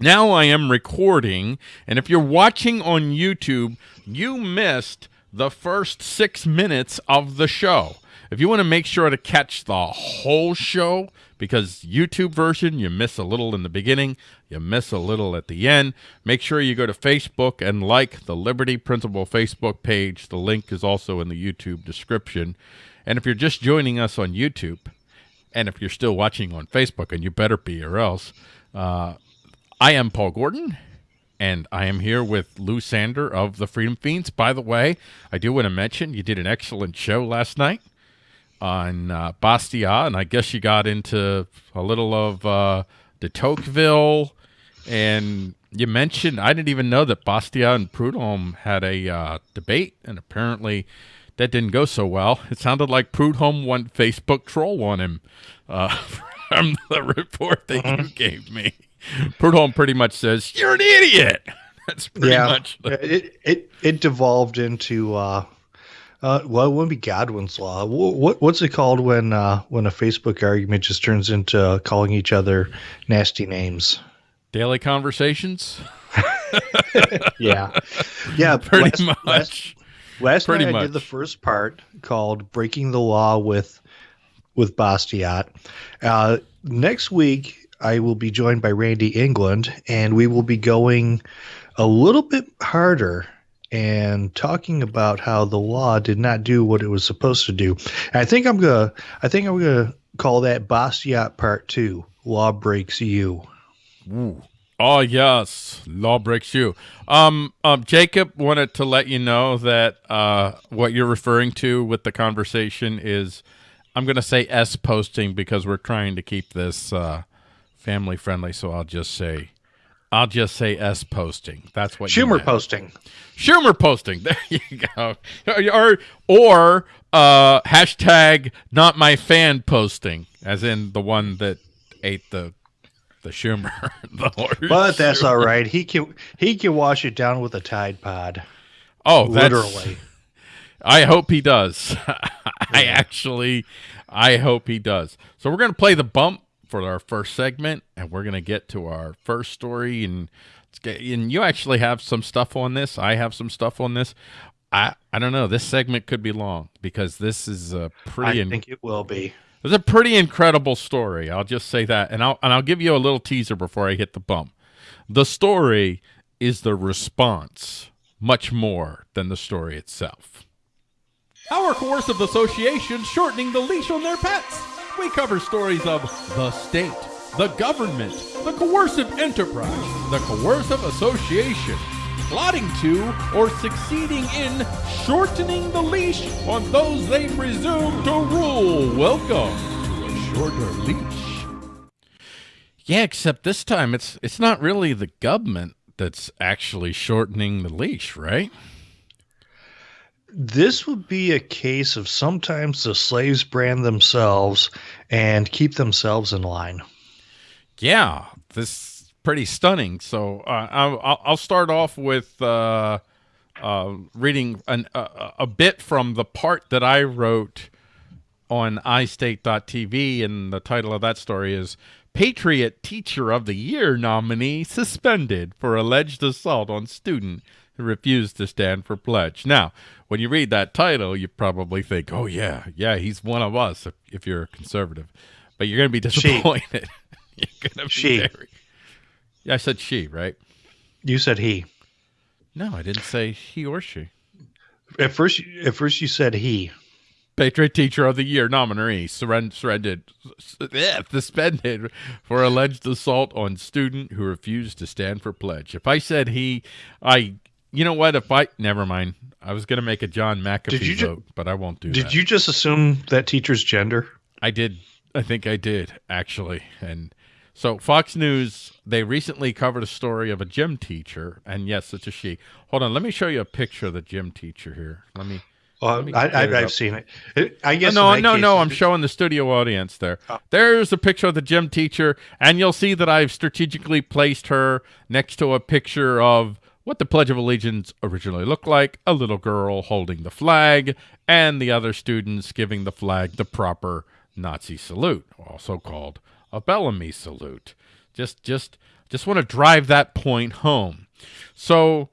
Now I am recording, and if you're watching on YouTube, you missed the first six minutes of the show. If you want to make sure to catch the whole show, because YouTube version, you miss a little in the beginning, you miss a little at the end. Make sure you go to Facebook and like the Liberty Principle Facebook page. The link is also in the YouTube description. And if you're just joining us on YouTube, and if you're still watching on Facebook, and you better be or else, uh, I am Paul Gordon, and I am here with Lou Sander of the Freedom Fiends. By the way, I do want to mention you did an excellent show last night on uh, Bastiat, and I guess you got into a little of uh, de Tocqueville, and you mentioned, I didn't even know that Bastiat and Proudhon had a uh, debate, and apparently that didn't go so well. It sounded like Proudhon went Facebook troll on him uh, from the report that you Mhm. gave me. Proudhon pretty much says, you're an idiot. That's pretty yeah, much the, it it it devolved into uh, uh, well, it wouldn't be Godwin's law. What what's it called when uh, when a Facebook argument just turns into calling each other nasty names? daily conversations. Yeah, yeah, Pretty last- much. Last, last Pretty night I did the first part called "Breaking the Law" with with Bastiat. Uh, next week I will be joined by Randy England, and we will be going a little bit harder and talking about how the law did not do what it was supposed to do. And I think I'm gonna I think I'm gonna call that Bastiat Part Two. Law breaks you. Ooh. Oh yes, law breaks you. Um, um, Jacob wanted to let you know that uh, what you're referring to with the conversation is, I'm going to say S posting because we're trying to keep this uh, family friendly. So I'll just say, I'll just say S posting. That's what Schumer posting. Schumer posting. There you go. Or or uh, hashtag not my fan posting, as in the one that ate the the Schumer. the But that's Schumer. all right. He can he can wash it down with a Tide Pod. Oh, literally. I hope he does. I actually, I hope he does. So we're gonna play the bump for our first segment, and we're gonna get to our first story. And let's get, and you actually have some stuff on this. I have some stuff on this. I I don't know. This segment could be long because this is a pretty. I in- think it will be. it's a pretty incredible story. I'll just say that, and I'll and I'll give you a little teaser before I hit the bump. The story is the response, much more than the story itself. Our coercive association shortening the leash on their pets. We cover stories of the state, the government, the coercive enterprise, the coercive association, plotting to or succeeding in shortening the leash on those they presume to rule. Welcome to a shorter leash. Yeah, except this time it's it's not really the government that's actually shortening the leash, right? This would be a case of sometimes the slaves brand themselves and keep themselves in line. Yeah, this is pretty stunning. So uh, I'll, I'll- start off with uh, uh, reading an, a, a bit from the part that I wrote on iState.tv, and the title of that story is Patriot Teacher of the Year nominee suspended for alleged assault on student who refused to stand for pledge. Now, when you read that title, you probably think, oh, yeah, yeah, he's one of us if, if you're a conservative. But you're going to be disappointed. you're going to be She. very... Yeah, I said she, right? You said he. No, I didn't say he or she. At first, at first you said he. Patriot Teacher of the Year nominee surren- surrendered, yeah, suspended for alleged assault on student who refused to stand for pledge. If I said he, I, you know what? If I, never mind. I was going to make a John McAfee you ju- vote, but I won't do Did that. you just assume that teacher's gender? I did. I think I did actually. And so Fox News, they recently covered a story of a gym teacher, and yes, it's a she. Hold on, let me show you a picture of the gym teacher here. Let me. Well, me I, get I, it up. I've seen it. It- I guess. no, no, case, no. I'm showing the studio audience there. Oh. There's a picture of the gym teacher, and you'll see that I've strategically placed her next to a picture of what the Pledge of Allegiance originally looked like a little girl holding the flag, and the other students giving the flag the proper Nazi salute, also called a Bellamy salute. Just, just Just want to drive that point home. So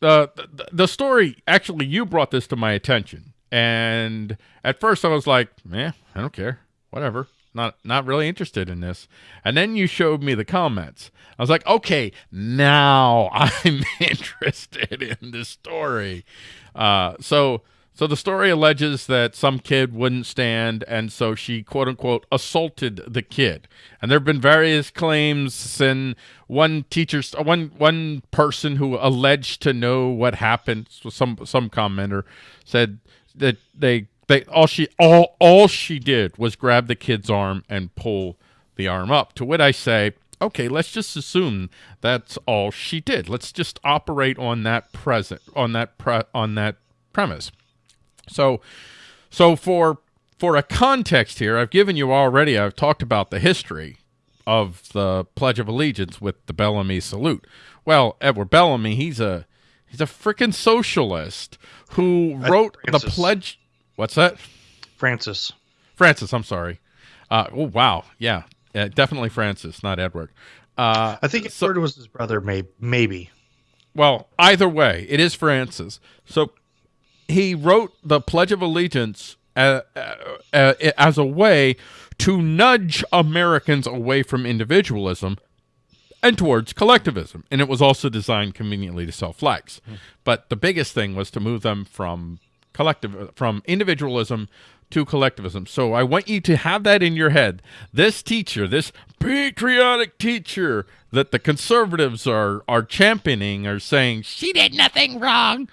the, the the story actually you brought this to my attention, and at first I was like, "Yeah, I don't care, whatever." Not not really interested in this. And then you showed me the comments. I was like, okay, now I'm interested in the story. Uh, so so the story alleges that some kid wouldn't stand, and so she quote unquote assaulted the kid. And there have been various claims, and one teacher, one one person who alleged to know what happened, so some some commenter said that they they all she all all she did was grab the kid's arm and pull the arm up. To which I say, okay, let's just assume that's all she did. Let's just operate on that present on that pre, on that premise. So, so for for a context here, I've given you already. I've talked about the history of the Pledge of Allegiance with the Bellamy salute. Well, Edward Bellamy, he's a he's a freaking socialist who wrote the pledge. What's that? Francis. Francis. I'm sorry. Uh, oh wow, yeah, uh, definitely Francis, not Edward. Uh, I think Edward so, was his brother, may, maybe. Well, either way, it is Francis. So he wrote the Pledge of Allegiance uh, uh, uh, as a way to nudge Americans away from individualism and towards collectivism. And it was also designed conveniently to sell flags. Mm. But the biggest thing was to move them from collective from individualism to collectivism. So I want you to have that in your head. This teacher, this patriotic teacher that the conservatives are are championing are saying she did nothing wrong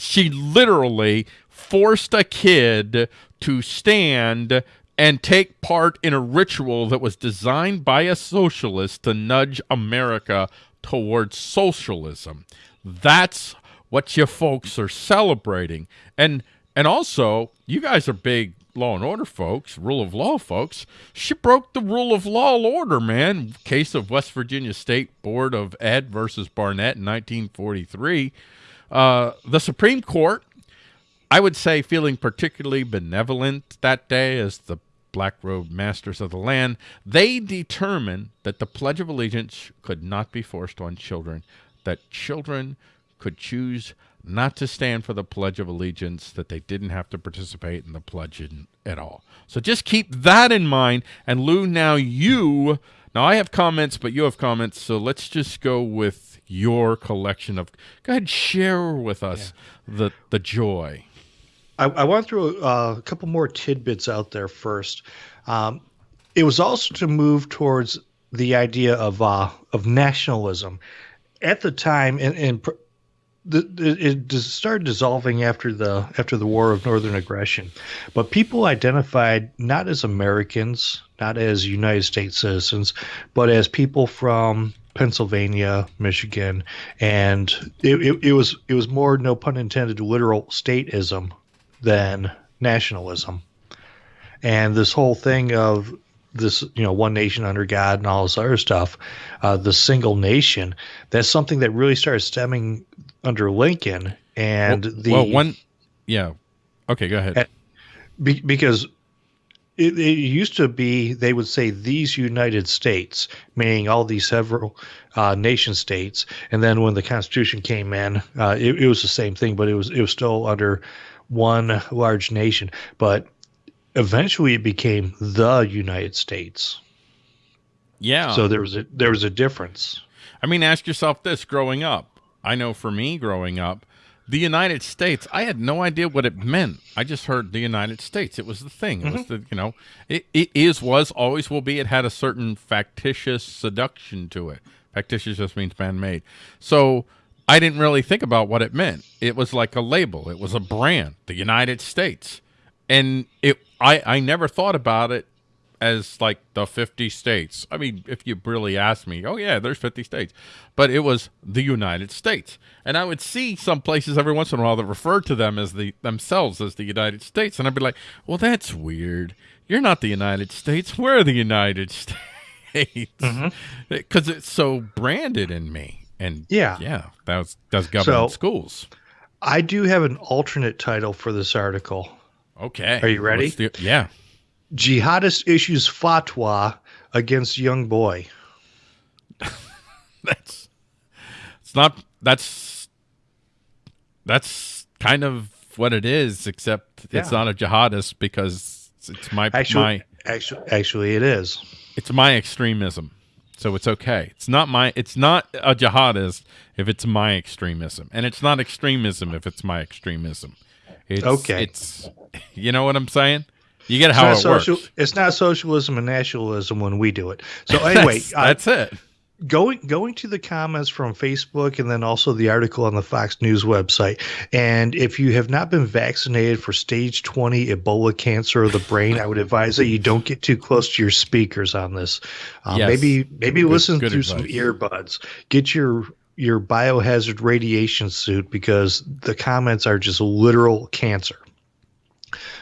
she literally forced a kid to stand and take part in a ritual that was designed by a socialist to nudge America towards socialism. That's what you folks are celebrating. And and also, you guys are big law and order folks, rule of law folks. She broke the rule of law order, man. Case of West Virginia State Board of Ed versus Barnette in 1943. Uh, the Supreme Court, I would say, feeling particularly benevolent that day as the black robe masters of the land, they determined that the Pledge of Allegiance could not be forced on children, that children could choose not to stand for the Pledge of Allegiance, that they didn't have to participate in the pledge in, at all. So just keep that in mind. And Lou, now you, now I have comments, but you have comments, so let's just go with your collection of. Go ahead, share with us yeah. the the joy. I, I want to throw uh, a couple more tidbits out there first. Um, it was also to move towards the idea of uh, of nationalism. At the time, and, and the, it started dissolving after the after the War of Northern Aggression, but people identified not as Americans, not as United States citizens, but as people from Pennsylvania, Michigan, and it, it, it, was it was more no pun intended literal stateism than nationalism, and this whole thing of this you know one nation under God and all this other stuff, uh, the single nation. That's something that really started stemming under Lincoln and well, the well one yeah okay go ahead. Be, because it, it, used to be they would say these United States, meaning all these several uh, nation states, and then when the Constitution came in, uh, it, it, was the same thing, but it was it was still under one large nation. But eventually, it became the United States. Yeah. So there was a there was a difference. I mean, ask yourself this: growing up, I know for me, growing up, the United States, I had no idea what it meant. I just heard the United States. It was the thing. It mm -hmm. was mm-hmm. the, you know, it, it is, was, always will be. It had a certain factitious seduction to it. Factitious just means man-made. So I didn't really think about what it meant. It was like a label. It was a brand, the United States. And it, I, I never thought about it as like the 50 states. I mean, if you really ask me, oh yeah, there's 50 states, but it was the United States. And I would see some places every once in a while that referred to them as the themselves as the United States. And I'd be like, well, that's weird. You're not the United States. We're the United States. Because mm -hmm. it's so branded in me. And yeah, yeah, that's, that's government so, schools. I do have an alternate title for this article. Okay. Are you ready? The, yeah. Jihadist issues fatwa against young boy. that's it's not that's that's kind of what it is, except it's not a jihadist because it's my Actually, my actually, actually, it is. it's my extremism. So it's okay. It's not my it's not a jihadist if it's my extremism. And it's not extremism if it's my extremism. It's, Okay. It's you know what I'm saying? You get how it social- works. It's not socialism and nationalism when we do it. So anyway, that's, uh, that's it. going going to the comments from Facebook and then also the article on the Fox News website. And if you have not been vaccinated for stage 20 Ebola cancer of the brain, I would advise that you don't get too close to your speakers on this. Uh, Yes. Maybe maybe listen good through some earbuds. Get your your biohazard radiation suit because the comments are just literal cancer.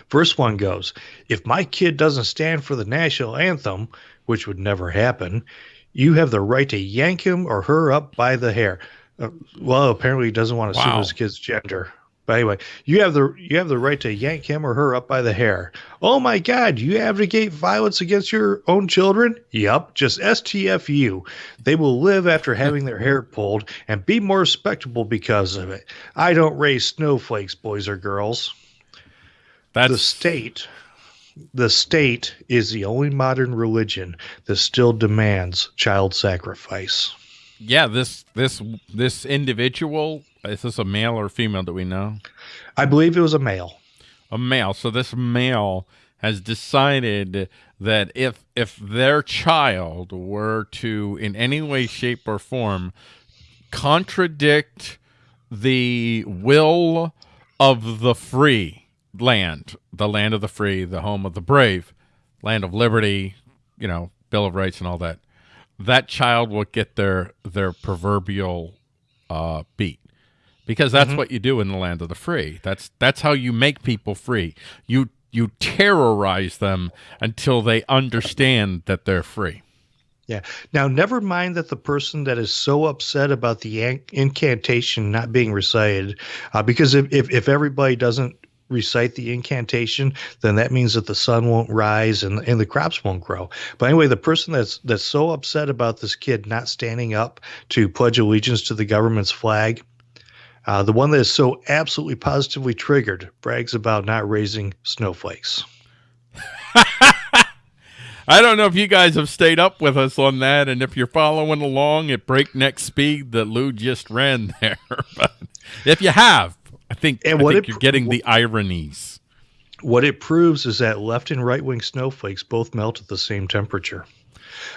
First one goes If my kid doesn't stand for the national anthem, which would never happen, you have the right to yank him or her up by the hair. Uh, well, apparently he doesn't want to assume his kid's gender. But anyway, you have the you have the right to yank him or her up by the hair. Oh my God, you advocate violence against your own children? Yup, just STFU. They will live after having their hair pulled and be more respectable because of it. I don't raise snowflakes, boys or girls That's the state the state is the only modern religion that still demands child sacrifice yeah, this this this individual is this a male or female that we know? i believe it was a male a male. So this male has decided that if if their child were to in any way, shape, or form contradict the will of the free land, the land of the free, the home of the brave, land of liberty, you know, Bill of Rights and all that, that child will get their their proverbial uh, beat because that's what you do in the land of the free. That's that's how you make people free. You you terrorize them until they understand that they're free. yeah now never mind that the person that is so upset about the incantation not being recited uh, because if, if, if everybody doesn't recite the incantation then that means that the sun won't rise and, and the crops won't grow but anyway the person that's that's so upset about this kid not standing up to pledge allegiance to the government's flag Uh, the one that is so absolutely positively triggered brags about not raising snowflakes. I don't know if you guys have stayed up with us on that, and if you're following along at breakneck speed that Lou just ran there. but if you have, I think, And I what think it- you're getting the ironies. What it proves is that left and right wing snowflakes both melt at the same temperature.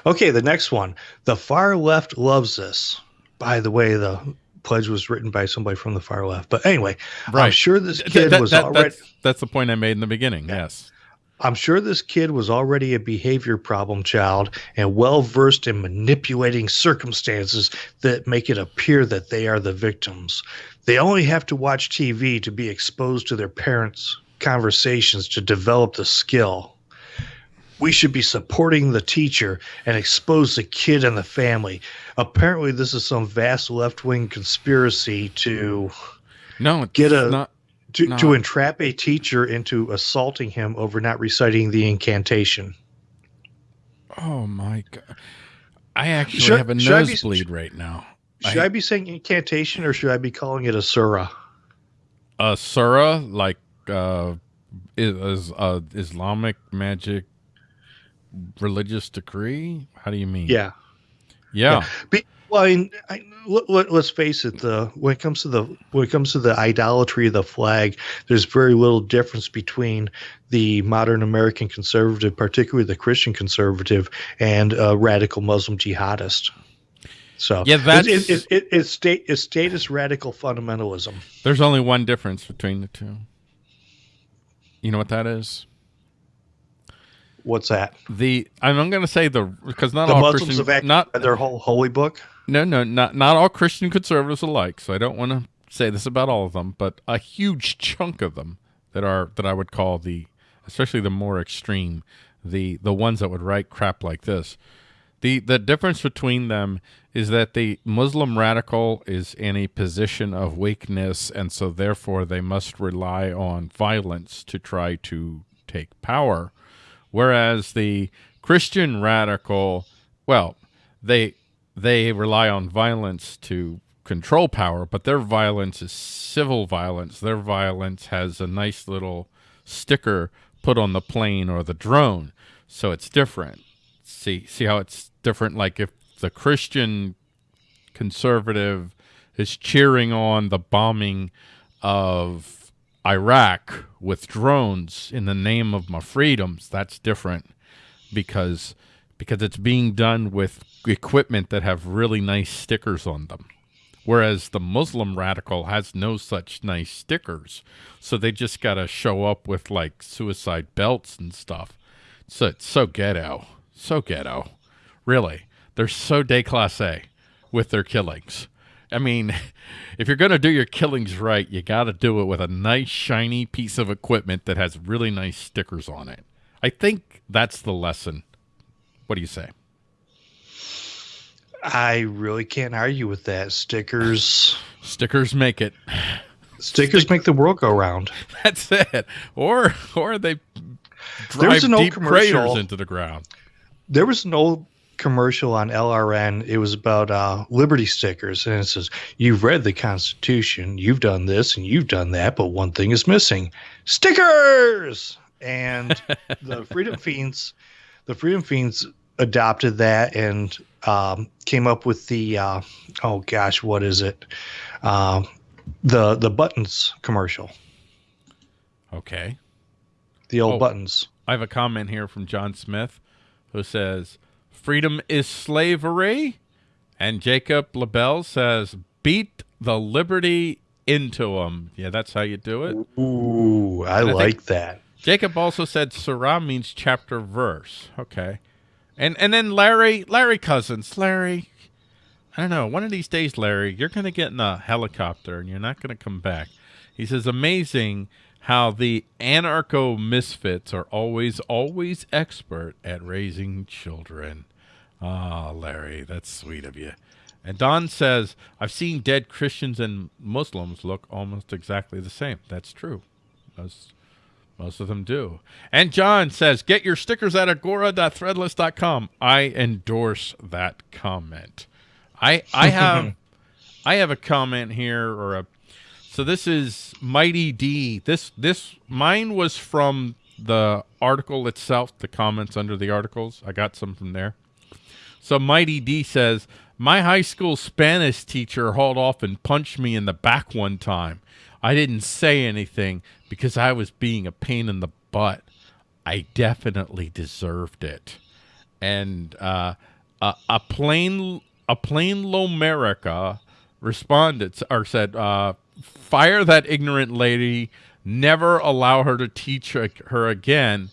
Okay, the next one. The far left loves this. By the way, the pledge was written by somebody from the far left. But anyway, I'm Right. sure this kid that- was that- already that's, that's the point I made in the beginning. Yes. I'm sure this kid was already a behavior problem child and well versed in manipulating circumstances that make it appear that they are the victims. They only have to watch TV to be exposed to their parents' conversations to develop the skill. We should be supporting the teacher and expose the kid and the family. Apparently, this is some vast left wing conspiracy to No, Get a- not. To, No. to entrap a teacher into assaulting him over not reciting the incantation. Oh my god! I actually Should- have a I be- nosebleed right now. Should I, be saying incantation or should I be calling it a surah? a surah like uh is uh islamic magic religious decree how do you mean Yeah. yeah, Be, well, I mean, I, let, us face it. The when it comes to the when it comes to the idolatry of the flag, there's very little difference between the modern American conservative, particularly the Christian conservative, and a radical Muslim jihadist. So Yeah, that's- it, it, it, it's state it's status radical fundamentalism. there's only one difference between the two you know what that is What's that? the i'm, I'm going to say the because not the all Muslims christian have not their whole holy book. No no not not all christian conservatives alike so i don't want to say this about all of them but a huge chunk of them that are that i would call the especially the more extreme the the ones that would write crap like this. The the difference between them is that the muslim radical is in a position of weakness and so therefore they must rely on violence to try to take power. Whereas the christian radical well they they rely on violence to control power, but their violence is civil violence. Their violence has a nice little sticker put on the plane or the drone, so it's different. See, see how it's different. Like if the Christian conservative is cheering on the bombing of Iraq with drones in the name of my freedoms, that's different because because it's being done with equipment that have really nice stickers on them. Whereas the Muslim radical has no such nice stickers. So they just got to show up with like suicide belts and stuff. So it's so ghetto. So ghetto. Really. They're so déclassé with their killings. I mean, if you're going to do your killings right, you got to do it with a nice, shiny piece of equipment that has really nice stickers on it. I think that's the lesson. What do you say? I really can't argue with that. Stickers. Stickers make it. Stickers make the world go round. That's it. Or or they drive deep craters into the ground. There was an old commercial on LRN. It was about uh, Liberty stickers, and it says, "You've read the Constitution, you've done this, and you've done that, but one thing is missing: stickers." And the Freedom Fiends, the Freedom Fiends adopted that and um, came up with the uh, oh gosh, what is it? Um, the the buttons commercial, Okay. the old Oh. buttons. I have a comment here from John Smith who says, Freedom is slavery. And Jacob LaBelle says, Beat the liberty into them. Yeah, that's how you do it. Ooh, I, I like that. Jacob also said Surah means chapter verse. Okay. And and then Larry Larry Cousins. Larry I don't know, one of these days, Larry, you're gonna get in a helicopter and you're not gonna come back. He says amazing how the anarcho misfits are always, always expert at raising children. Ah, Larry, that's sweet of you. And Don says, I've seen dead Christians and Muslims look almost exactly the same. That's true. Most, most of them do. And John says, get your stickers at agora.threadless.com. I endorse that comment. I I have I have a comment here or a so this is Mighty D. This this mine was from the article itself, the comments under the articles. I got some from there. So Mighty D says, My high school Spanish teacher hauled off and punched me in the back one time. I didn't say anything because I was being a pain in the butt. I definitely deserved it. And uh, a, a plain a plain Lomerica responded or said, uh, "Fire that ignorant lady. Never allow her to teach her, again,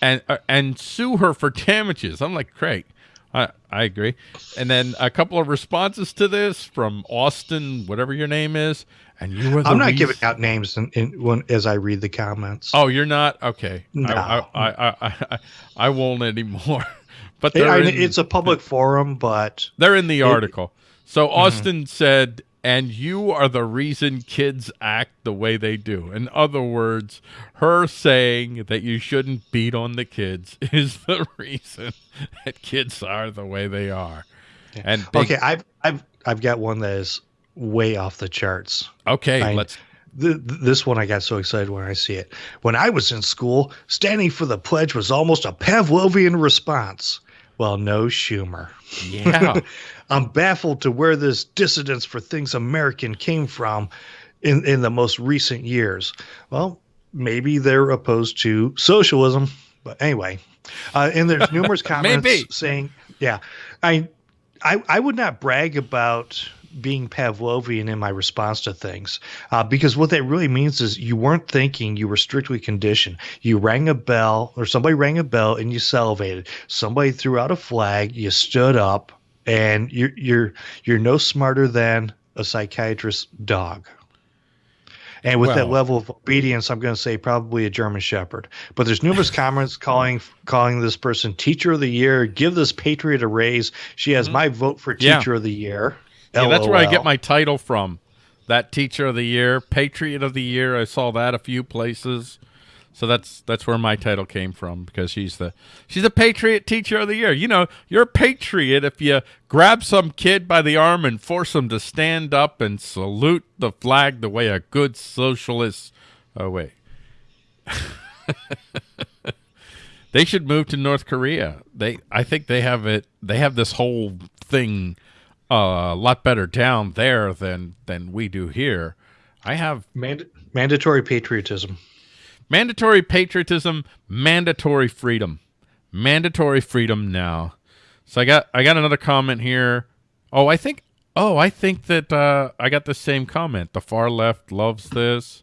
and uh, and sue her for damages." I'm like, great. I, I agree. And then a couple of responses to this from Austin, whatever your name is, and you were the I'm not reason- giving out names in, in, when, as I read the comments. Oh, you're not okay. No. I, I, I, I, I, I won't anymore. but It- I- in, it's a public forum, but they're in the article. So Mm-hmm. Austin said, "And you are the reason kids act the way they do." In other words, her saying that you shouldn't beat on the kids is the reason that kids are the way they are. And big- okay, I've I've I've got one that is way off the charts. okay, I- let's. Th- th- this one I got so excited when I see it. When I was in school, standing for the pledge was almost a Pavlovian response. Well, no Schumer. Yeah, I'm baffled to where this dissidence for things American came from in, in the most recent years. Well, maybe they're opposed to socialism, but anyway. Uh, and there's numerous comments Maybe. saying, yeah, I, I, I would not brag about being Pavlovian in my response to things uh, because what that really means is you weren't thinking, you were strictly conditioned. You rang a bell, or somebody rang a bell, and you salivated. Somebody threw out a flag, you stood up, and you're you're you're no smarter than a psychiatrist's dog. And with that level of obedience, I'm going to say probably a German Shepherd. But there's numerous comments calling calling this person Teacher of the Year. Give this patriot a raise. She has my vote for Yeah. Teacher of the Year. Yeah, that's where I get my title from. That teacher of the year, patriot of the year. I saw that a few places. So that's that's where my title came from because she's the she's a patriot teacher of the year. You know, you're a patriot if you grab some kid by the arm and force him to stand up and salute the flag the way a good socialist. Oh wait. they should move to North Korea. They I think they have it they have this whole thing a lot better down there than than we do here. I have Mand- mandatory patriotism. Mandatory patriotism, mandatory freedom. Mandatory freedom now. So I got I got another comment here. Oh, I think oh, I think that uh, I got the same comment. The far left loves this.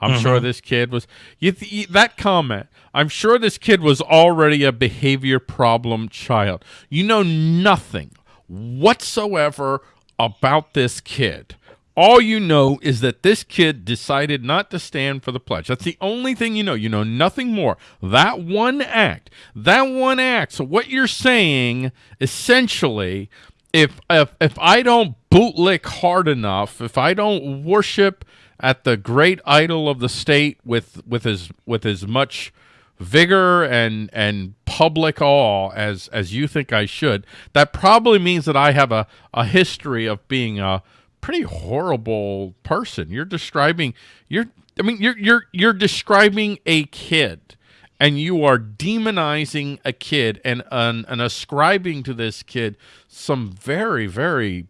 I'm mm-hmm. sure this kid was you, you, that comment. I'm sure this kid was already a behavior problem child. You know nothing whatsoever about this kid. All you know is that this kid decided not to stand for the pledge. That's the only thing you know. You know nothing more. That one act, that one act. So what you're saying, essentially, if if if I don't bootlick hard enough, if I don't worship at the great idol of the state with with as with as much vigor and and public awe as as you think I should, that probably means that I have a a history of being a pretty horrible person. You're describing you're I mean you're you're you're describing a kid and you are demonizing a kid and and, and ascribing to this kid some very very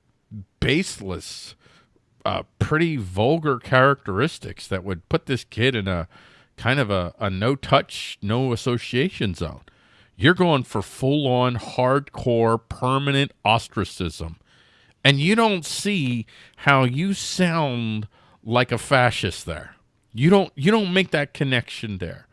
baseless uh, pretty vulgar characteristics that would put this kid in a kind of a, a no touch, no association zone. You're going for full on hardcore permanent ostracism. And you don't see how you sound like a fascist there. You don't you don't make that connection there.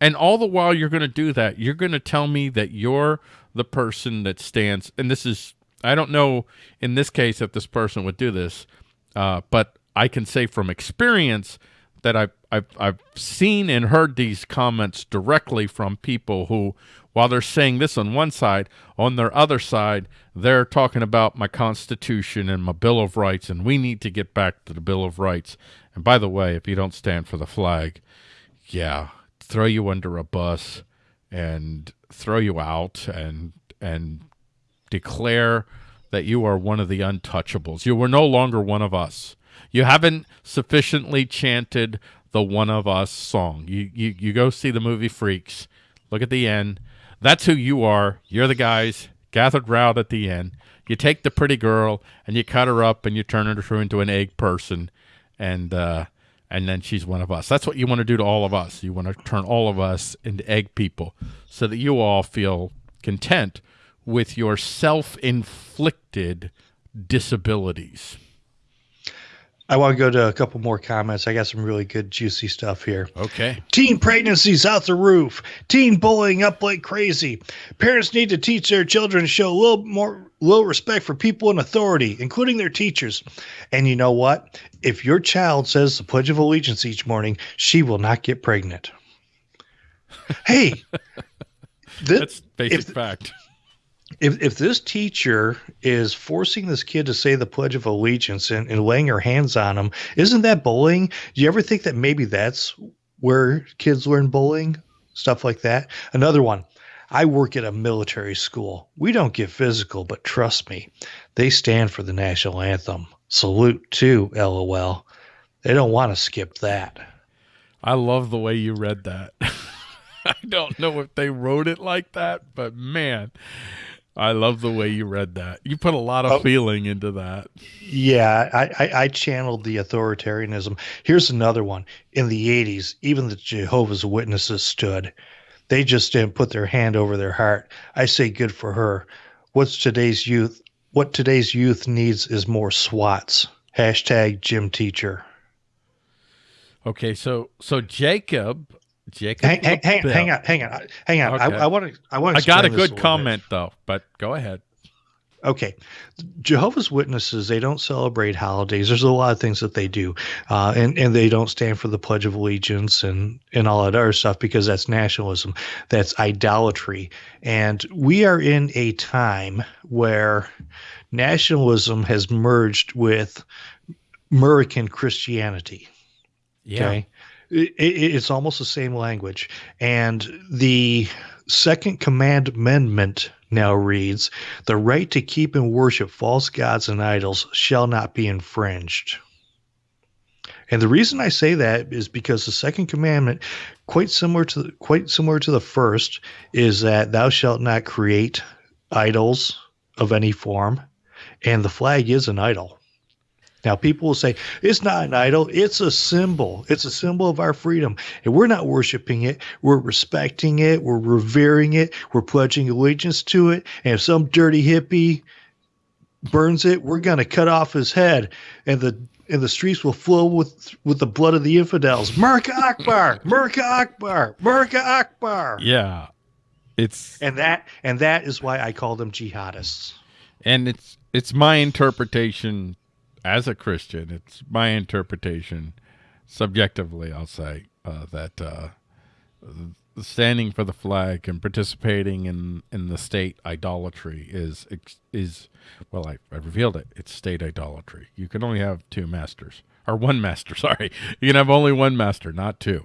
And all the while you're going to do that, you're going to tell me that you're the person that stands and this is I don't know in this case if this person would do this, uh, but I can say from experience that I've, I've, I've seen and heard these comments directly from people who, while they're saying this on one side, on their other side, they're talking about my Constitution and my Bill of Rights, and we need to get back to the Bill of Rights. And by the way, if you don't stand for the flag, yeah, throw you under a bus and throw you out and and declare that you are one of the untouchables. You were no longer one of us. You haven't sufficiently chanted the one of us song. You, you, you go see the movie Freaks. Look at the end. That's who you are. You're the guys gathered round at the end. You take the pretty girl and you cut her up and you turn her into an egg person. And, uh, and then she's one of us. That's what you want to do to all of us. You want to turn all of us into egg people so that you all feel content with your self-inflicted disabilities. I want to go to a couple more comments. I got some really good, juicy stuff here. Okay. Teen pregnancies out the roof. Teen bullying up like crazy. Parents need to teach their children to show a little more, little respect for people in authority, including their teachers. And you know what? If your child says the Pledge of Allegiance each morning, she will not get pregnant. Hey, that's basic if, fact if if this teacher is forcing this kid to say the Pledge of Allegiance and, and laying her hands on him, isn't that bullying? Do you ever think that maybe that's where kids learn bullying? Stuff like that. Another one. I work at a military school. We don't get physical, but trust me, they stand for the national anthem. Salute too, lol. They don't want to skip that. I love the way you read that. I don't know if they wrote it like that, but man, I love the way you read that. You put a lot of oh, feeling into that. Yeah, I, I, I, channeled the authoritarianism. Here's another one. In the 80s, even the Jehovah's Witnesses stood. They just didn't put their hand over their heart. I say good for her. What's today's youth? What today's youth needs is more SWATs. Hashtag gym teacher. Okay, so so Jacob Jacob. Hang, hang, hang, hang, on, hang on, hang on. Okay. I want to. I want. I got a good a comment bit. though, but go ahead. Okay, Jehovah's Witnesses they don't celebrate holidays. There's a lot of things that they do, uh, and and they don't stand for the Pledge of Allegiance and and all that other stuff because that's nationalism, that's idolatry, and we are in a time where nationalism has merged with American Christianity. Yeah. Okay? It, it, it's almost the same language. And the Second Commandment now reads The right to keep and worship false gods and idols shall not be infringed. And the reason I say that is because the second commandment, quite similar to quite similar to the first, is that thou shalt not create idols of any form, and the flag is an idol. Now, people will say, it's not an idol, it's a symbol. It's a symbol of our freedom. And we're not worshiping it, we're respecting it, we're revering it, we're pledging allegiance to it. And if some dirty hippie burns it, we're going to cut off his head. And the and the streets will flow with with the blood of the infidels. Merka Akbar, Merka Akbar, Merka Akbar. Yeah, it's and that and that is why I call them jihadists. And it's it's my interpretation as a Christian. It's my interpretation, subjectively, I'll say uh, that uh, standing for the flag and participating in in the state idolatry is is well I, I revealed it. It's state idolatry. You can only have two masters or one master sorry. You can have only one master not two.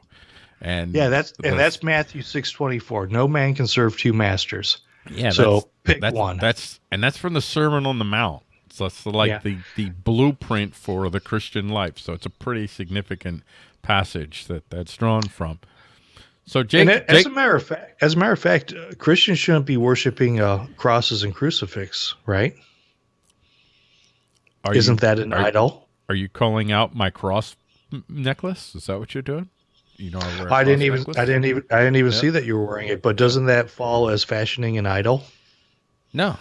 And yeah that's and that's matthew 624 no man can serve two masters. Yeah so pick that's, one. that's and that's from the sermon on the mount so that's like yeah. the the blueprint for the christian life so it's a pretty significant passage that that's drawn from so, Jake, it, Jake, as a matter of fact, as a matter of fact, uh, Christians shouldn't be worshiping uh, crosses and crucifix, right? Isn't you, that an are, idol? Are you calling out my cross necklace? Is that what you're doing? You know, I, I didn't even, necklace? I didn't even, I didn't even yep. see that you were wearing it. But doesn't that fall as fashioning an idol? No.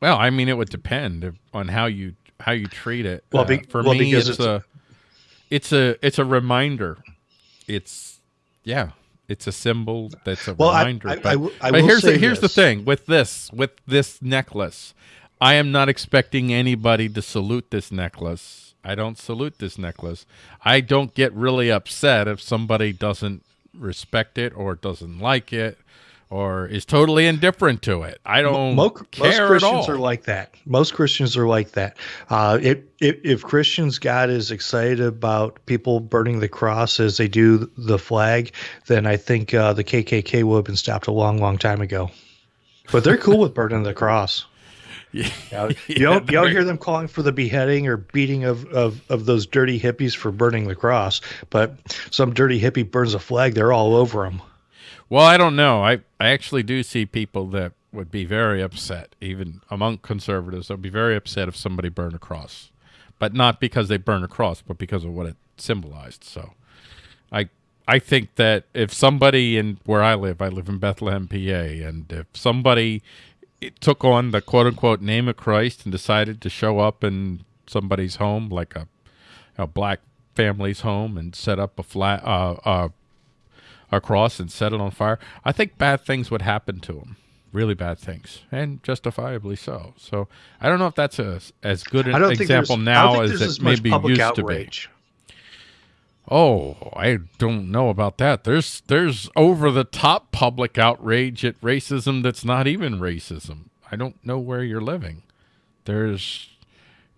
Well, I mean, it would depend on how you how you treat it. Well, be, uh, for well, me, it's, it's a, it's a, it's a reminder. It's yeah it's a symbol that's a well, reminder. I, I, but, I, I but here's the, here's this. the thing with this with this necklace. I am not expecting anybody to salute this necklace. I don't salute this necklace. I don't get really upset if somebody doesn't respect it or doesn't like it or is totally indifferent to it. I don't most, care most Christians are like that. Most Christians are like that. Uh, if, if, if Christians got as excited about people burning the cross as they do the flag, then I think uh, the KKK would have been stopped a long, long time ago. But they're cool with burning the cross. Yeah, you, know, you don't you don't hear them calling for the beheading or beating of, of, of those dirty hippies for burning the cross, but some dirty hippie burns a flag, they're all over them. Well, I don't know. I, I actually do see people that would be very upset, even among conservatives. They'll be very upset if somebody burned a cross, but not because they burned a cross, but because of what it symbolized. So, I I think that if somebody in where I live, I live in Bethlehem, PA, and if somebody took on the quote unquote name of Christ and decided to show up in somebody's home, like a a black family's home, and set up a flat uh, uh, across and set it on fire, I think bad things would happen to him. Really bad things, and justifiably so. So I don't know if that's a, as good an example now as it maybe used outrage. to be. Oh, I don't know about that. There's there's over the top public outrage at racism that's not even racism. I don't know where you're living. There's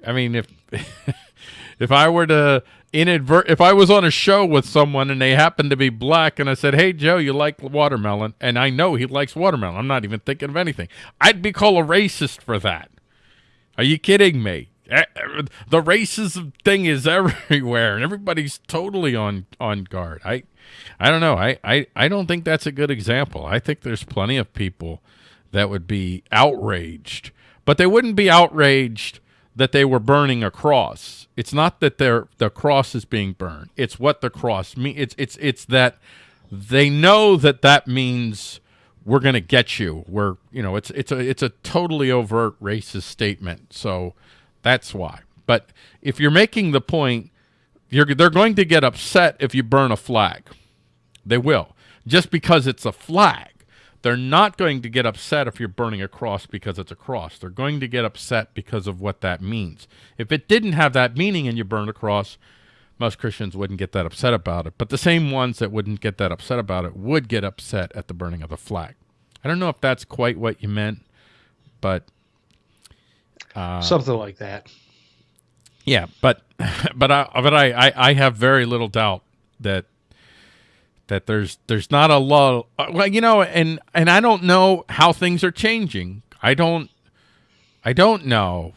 I mean if if I were to inadvert if I was on a show with someone and they happened to be black and I said, "Hey Joe, you like watermelon?" and I know he likes watermelon. I'm not even thinking of anything. I'd be called a racist for that. Are you kidding me? Eh, eh, the racism thing is everywhere and everybody's totally on on guard. I I don't know. I I I don't think that's a good example. I think there's plenty of people that would be outraged, but they wouldn't be outraged that they were burning a cross. It's not that their the cross is being burned. It's what the cross means. It's it's it's that they know that that means we're going to get you. We're you know it's it's a it's a totally overt racist statement. So that's why. But if you're making the point, you're they're going to get upset if you burn a flag. They will just because it's a flag. They're not going to get upset if you're burning a cross because it's a cross. They're going to get upset because of what that means. If it didn't have that meaning and you burned a cross, most Christians wouldn't get that upset about it. But the same ones that wouldn't get that upset about it would get upset at the burning of the flag. I don't know if that's quite what you meant, but uh, something like that. Yeah, but but I but I, I, I have very little doubt that that there's there's not a lot. Well, you know, and and I don't know how things are changing. I don't I don't know.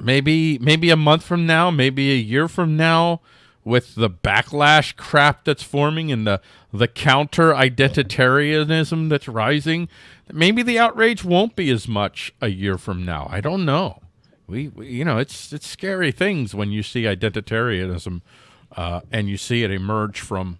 Maybe maybe a month from now, maybe a year from now, with the backlash crap that's forming and the the counter identitarianism that's rising, maybe the outrage won't be as much a year from now. I don't know. We, we you know, it's it's scary things when you see identitarianism uh, and you see it emerge from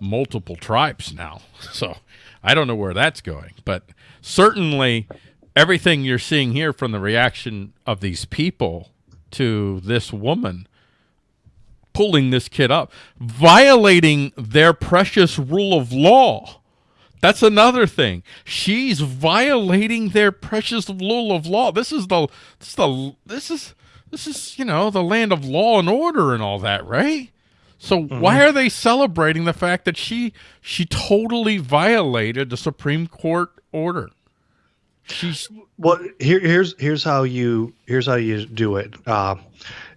multiple tribes now. So I don't know where that's going, but certainly everything you're seeing here from the reaction of these people to this woman pulling this kid up, violating their precious rule of law. That's another thing. She's violating their precious rule of law. This is the this is the this is this is, you know, the land of law and order and all that, right? So mm -hmm. why are they celebrating the fact that she she totally violated the Supreme Court order? She's well. Here, here's here's how you here's how you do it. Uh,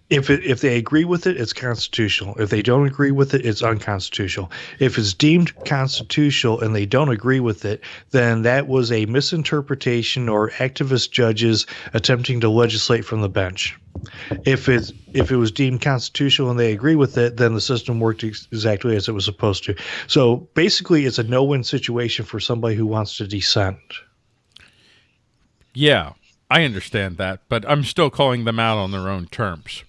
if it, if they agree with it, it's constitutional. If they don't agree with it, it's unconstitutional. If it's deemed constitutional and they don't agree with it, then that was a misinterpretation or activist judges attempting to legislate from the bench. If it if it was deemed constitutional and they agree with it, then the system worked ex exactly as it was supposed to. So basically, it's a no-win situation for somebody who wants to dissent. Yeah, I understand that, but I'm still calling them out on their own terms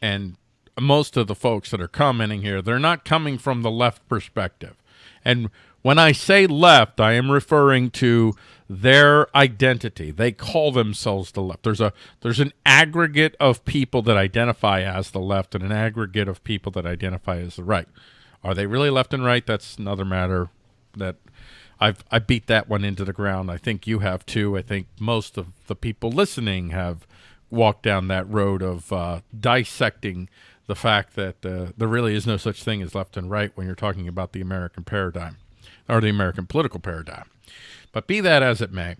and most of the folks that are commenting here, they're not coming from the left perspective. And when I say left, I am referring to their identity. They call themselves the left. There's a there's an aggregate of people that identify as the left and an aggregate of people that identify as the right. Are they really left and right? That's another matter that I've I beat that one into the ground. I think you have too. I think most of the people listening have walk down that road of uh, dissecting the fact that uh, there really is no such thing as left and right when you're talking about the American paradigm or the American political paradigm. But be that as it may,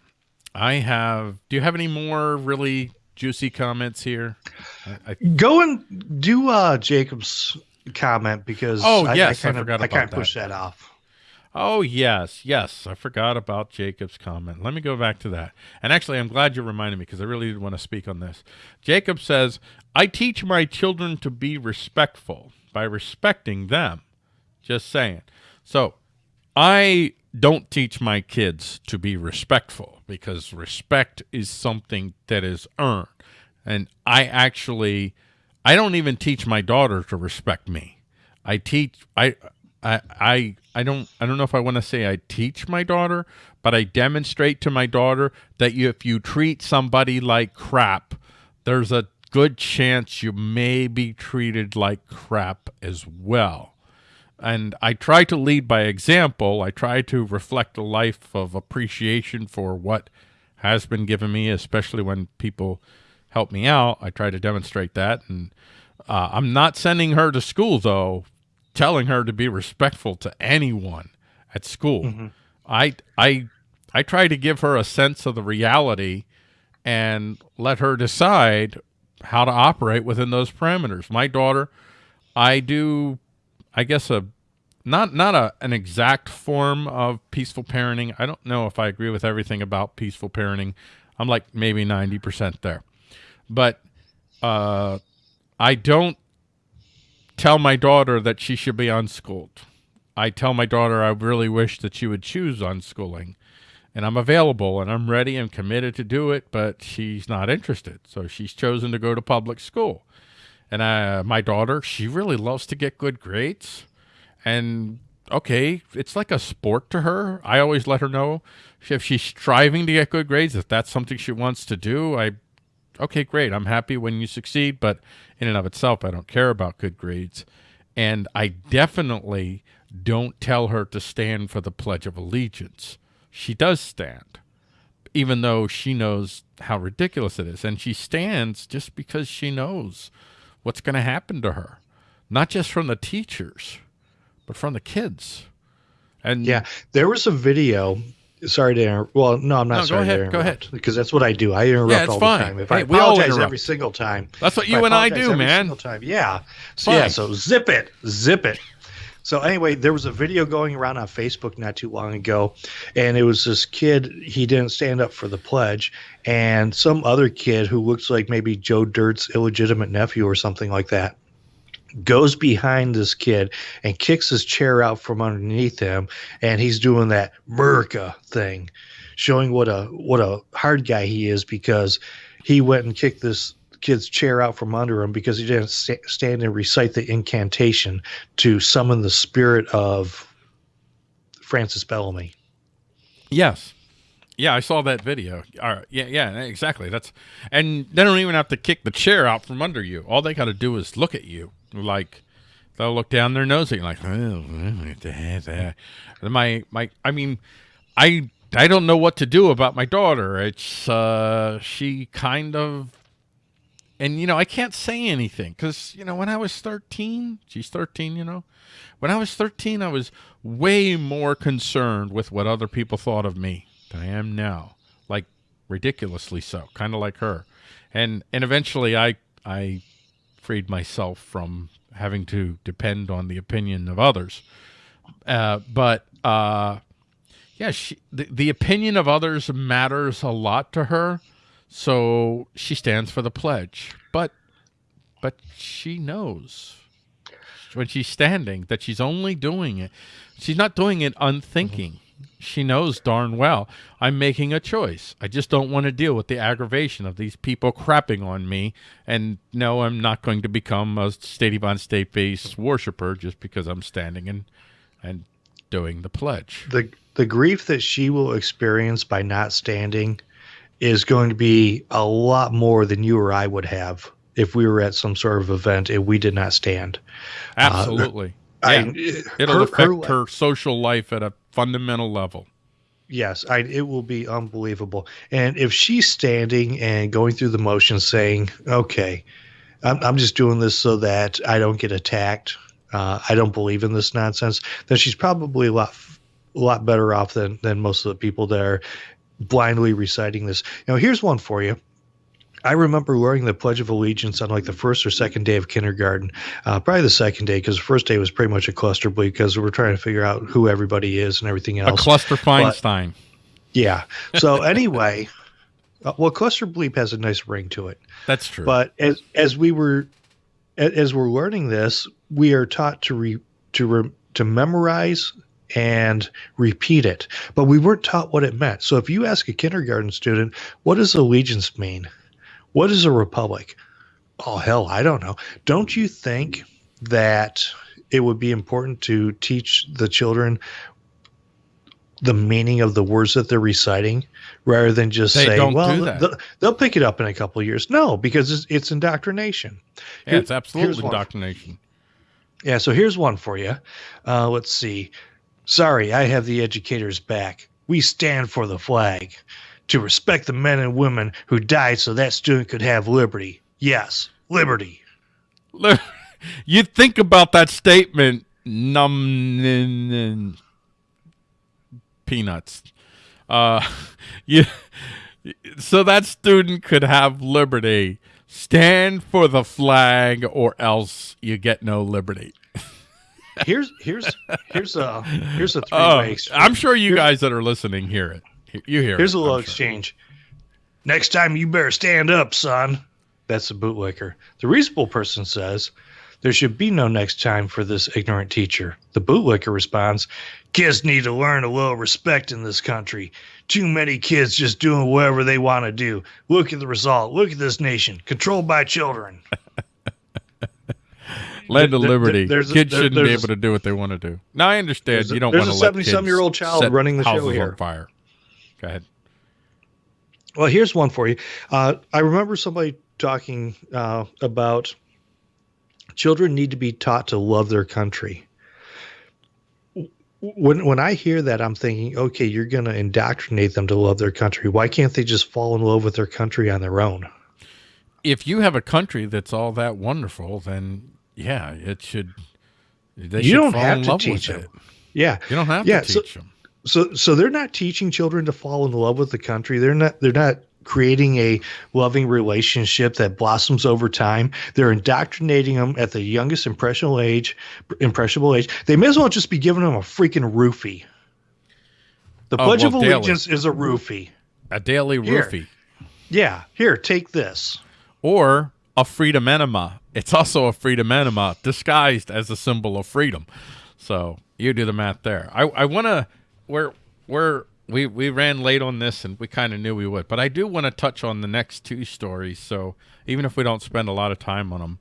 I have. Do you have any more really juicy comments here? I, I, Go and do uh, Jacob's comment because oh yes, I, I, kind of I kind of push that off. Oh, yes, yes. I forgot about Jacob's comment. Let me go back to that. And actually, I'm glad you reminded me because I really did want to speak on this. Jacob says, I teach my children to be respectful by respecting them. Just saying. So I don't teach my kids to be respectful because respect is something that is earned. And I actually, I don't even teach my daughter to respect me. I teach, I, I, I I don't I don't know if I want to say I teach my daughter, but I demonstrate to my daughter that you, if you treat somebody like crap, there's a good chance you may be treated like crap as well. And I try to lead by example. I try to reflect a life of appreciation for what has been given me, especially when people help me out. I try to demonstrate that. And uh, I'm not sending her to school, though, telling her to be respectful to anyone at school. Mm -hmm. I I I try to give her a sense of the reality and let her decide how to operate within those parameters. My daughter, I do I guess a not not a an exact form of peaceful parenting. I don't know if I agree with everything about peaceful parenting. I'm like maybe 90% there. But uh I don't tell my daughter that she should be unschooled. I tell my daughter I really wish that she would choose unschooling. And I'm available and I'm ready and committed to do it, but she's not interested. So she's chosen to go to public school. And uh, my daughter, she really loves to get good grades. And okay, it's like a sport to her. I always let her know if she's striving to get good grades, if that's something she wants to do, I okay, great. I'm happy when you succeed, but in and of itself, I don't care about good grades. And I definitely don't tell her to stand for the Pledge of Allegiance. She does stand, even though she knows how ridiculous it is. And she stands just because she knows what's going to happen to her, not just from the teachers, but from the kids. And yeah, there was a video sorry to interrupt. Well, no, I'm not no, sorry go ahead. Go ahead. Because that's what I do. I interrupt yeah, all fine. the time. If hey, I apologize every single time. That's what you I and I do, man. every man. Single time. Yeah. So, yeah. So zip it. Zip it. So anyway, there was a video going around on Facebook not too long ago, and it was this kid. He didn't stand up for the pledge, and some other kid who looks like maybe Joe Dirt's illegitimate nephew or something like that goes behind this kid and kicks his chair out from underneath him, and he's doing that America thing, showing what a what a hard guy he is because he went and kicked this kid's chair out from under him because he didn't st- stand and recite the incantation to summon the spirit of Francis Bellamy. Yes. Yeah, I saw that video. All right. Yeah, yeah, exactly. That's and they don't even have to kick the chair out from under you. All they got to do is look at you. Like they'll look down their nose at you like, oh, my my. I mean, I I don't know what to do about my daughter. It's uh, she kind of and you know i can't say anything because you know when i was 13 she's 13 you know when i was 13 i was way more concerned with what other people thought of me i am now like ridiculously so kind of like her and and eventually i i freed myself from having to depend on the opinion of others uh, but uh, yeah she, the, the opinion of others matters a lot to her so she stands for the pledge. But but she knows when she's standing that she's only doing it. She's not doing it unthinking. Mm-hmm. She knows darn well I'm making a choice. I just don't want to deal with the aggravation of these people crapping on me. And no, I'm not going to become a state on state based worshiper just because I'm standing and and doing the pledge. The the grief that she will experience by not standing is going to be a lot more than you or I would have if we were at some sort of event and we did not stand. Uh, Absolutely. Uh, yeah. I, It'll her, affect her, her social life at a fundamental level. Yes, I, it will be unbelievable. And if she's standing and going through the motions saying, okay, I'm, I'm just doing this so that I don't get attacked, uh, I don't believe in this nonsense, then she's probably a lot a lot better off than than most of the people there blindly reciting this. Now, here's one for you. I remember wearing the Pledge of Allegiance on like the first or second day of kindergarten, uh, probably the second day because the first day was pretty much a cluster bleed because we are trying to figure out who everybody is and everything else. A cluster Feinstein. But, yeah. So anyway, uh, well, cluster bleep has a nice ring to it. That's true. But as as we were as we're learning this, we are taught to re, to re, to memorize and repeat it. But we weren't taught what it meant. So if you ask a kindergarten student, what does allegiance mean? What is a republic? Oh, hell, I don't know. Don't you think that it would be important to teach the children the meaning of the words that they're reciting rather than just they say, well, they'll, they'll, pick it up in a couple years. No, because it's, it's indoctrination. Yeah, Here, it's absolutely indoctrination. Yeah, so here's one for you. Uh, let's see. Sorry, I have the educators back. We stand for the flag. To respect the men and women who died so that student could have liberty. Yes, liberty. You think about that statement, num peanuts. Uh, you, so that student could have liberty. Stand for the flag, or else you get no liberty here's here's here's a here's a three way. Uh, I'm sure you guys that are listening hear it. You hear. Here's it, a little exchange. Next time you better stand up, son. That's the bootlicker. The reasonable person says, There should be no next time for this ignorant teacher. The bootlicker responds, Kids need to learn a little respect in this country. Too many kids just doing whatever they want to do. Look at the result. Look at this nation, controlled by children. Land of Liberty. Kids there, shouldn't be able to do what they want to do. Now I understand you don't want to let There's a 70 year old child running the show here. On fire. Go ahead. Well, here's one for you. Uh, I remember somebody talking uh, about children need to be taught to love their country. When when I hear that, I'm thinking, okay, you're going to indoctrinate them to love their country. Why can't they just fall in love with their country on their own? If you have a country that's all that wonderful, then yeah, it should. They you should don't have to teach them. It. Yeah, you don't have yeah, to teach so, them. So, so they're not teaching children to fall in love with the country. They're not. They're not creating a loving relationship that blossoms over time. They're indoctrinating them at the youngest impressionable age. Impressionable age. They may as well just be giving them a freaking roofie. The Oh, Pledge well, of daily. Allegiance is a roofie. A daily Here. roofie. Yeah, here, take this. or a freedom enema. It's also a freedom enema disguised as a symbol of freedom. So you do the math there. I, I want to we're we're we we ran late on this and we kind of knew we would, but I do want to touch on the next two stories. So even if we don't spend a lot of time on them,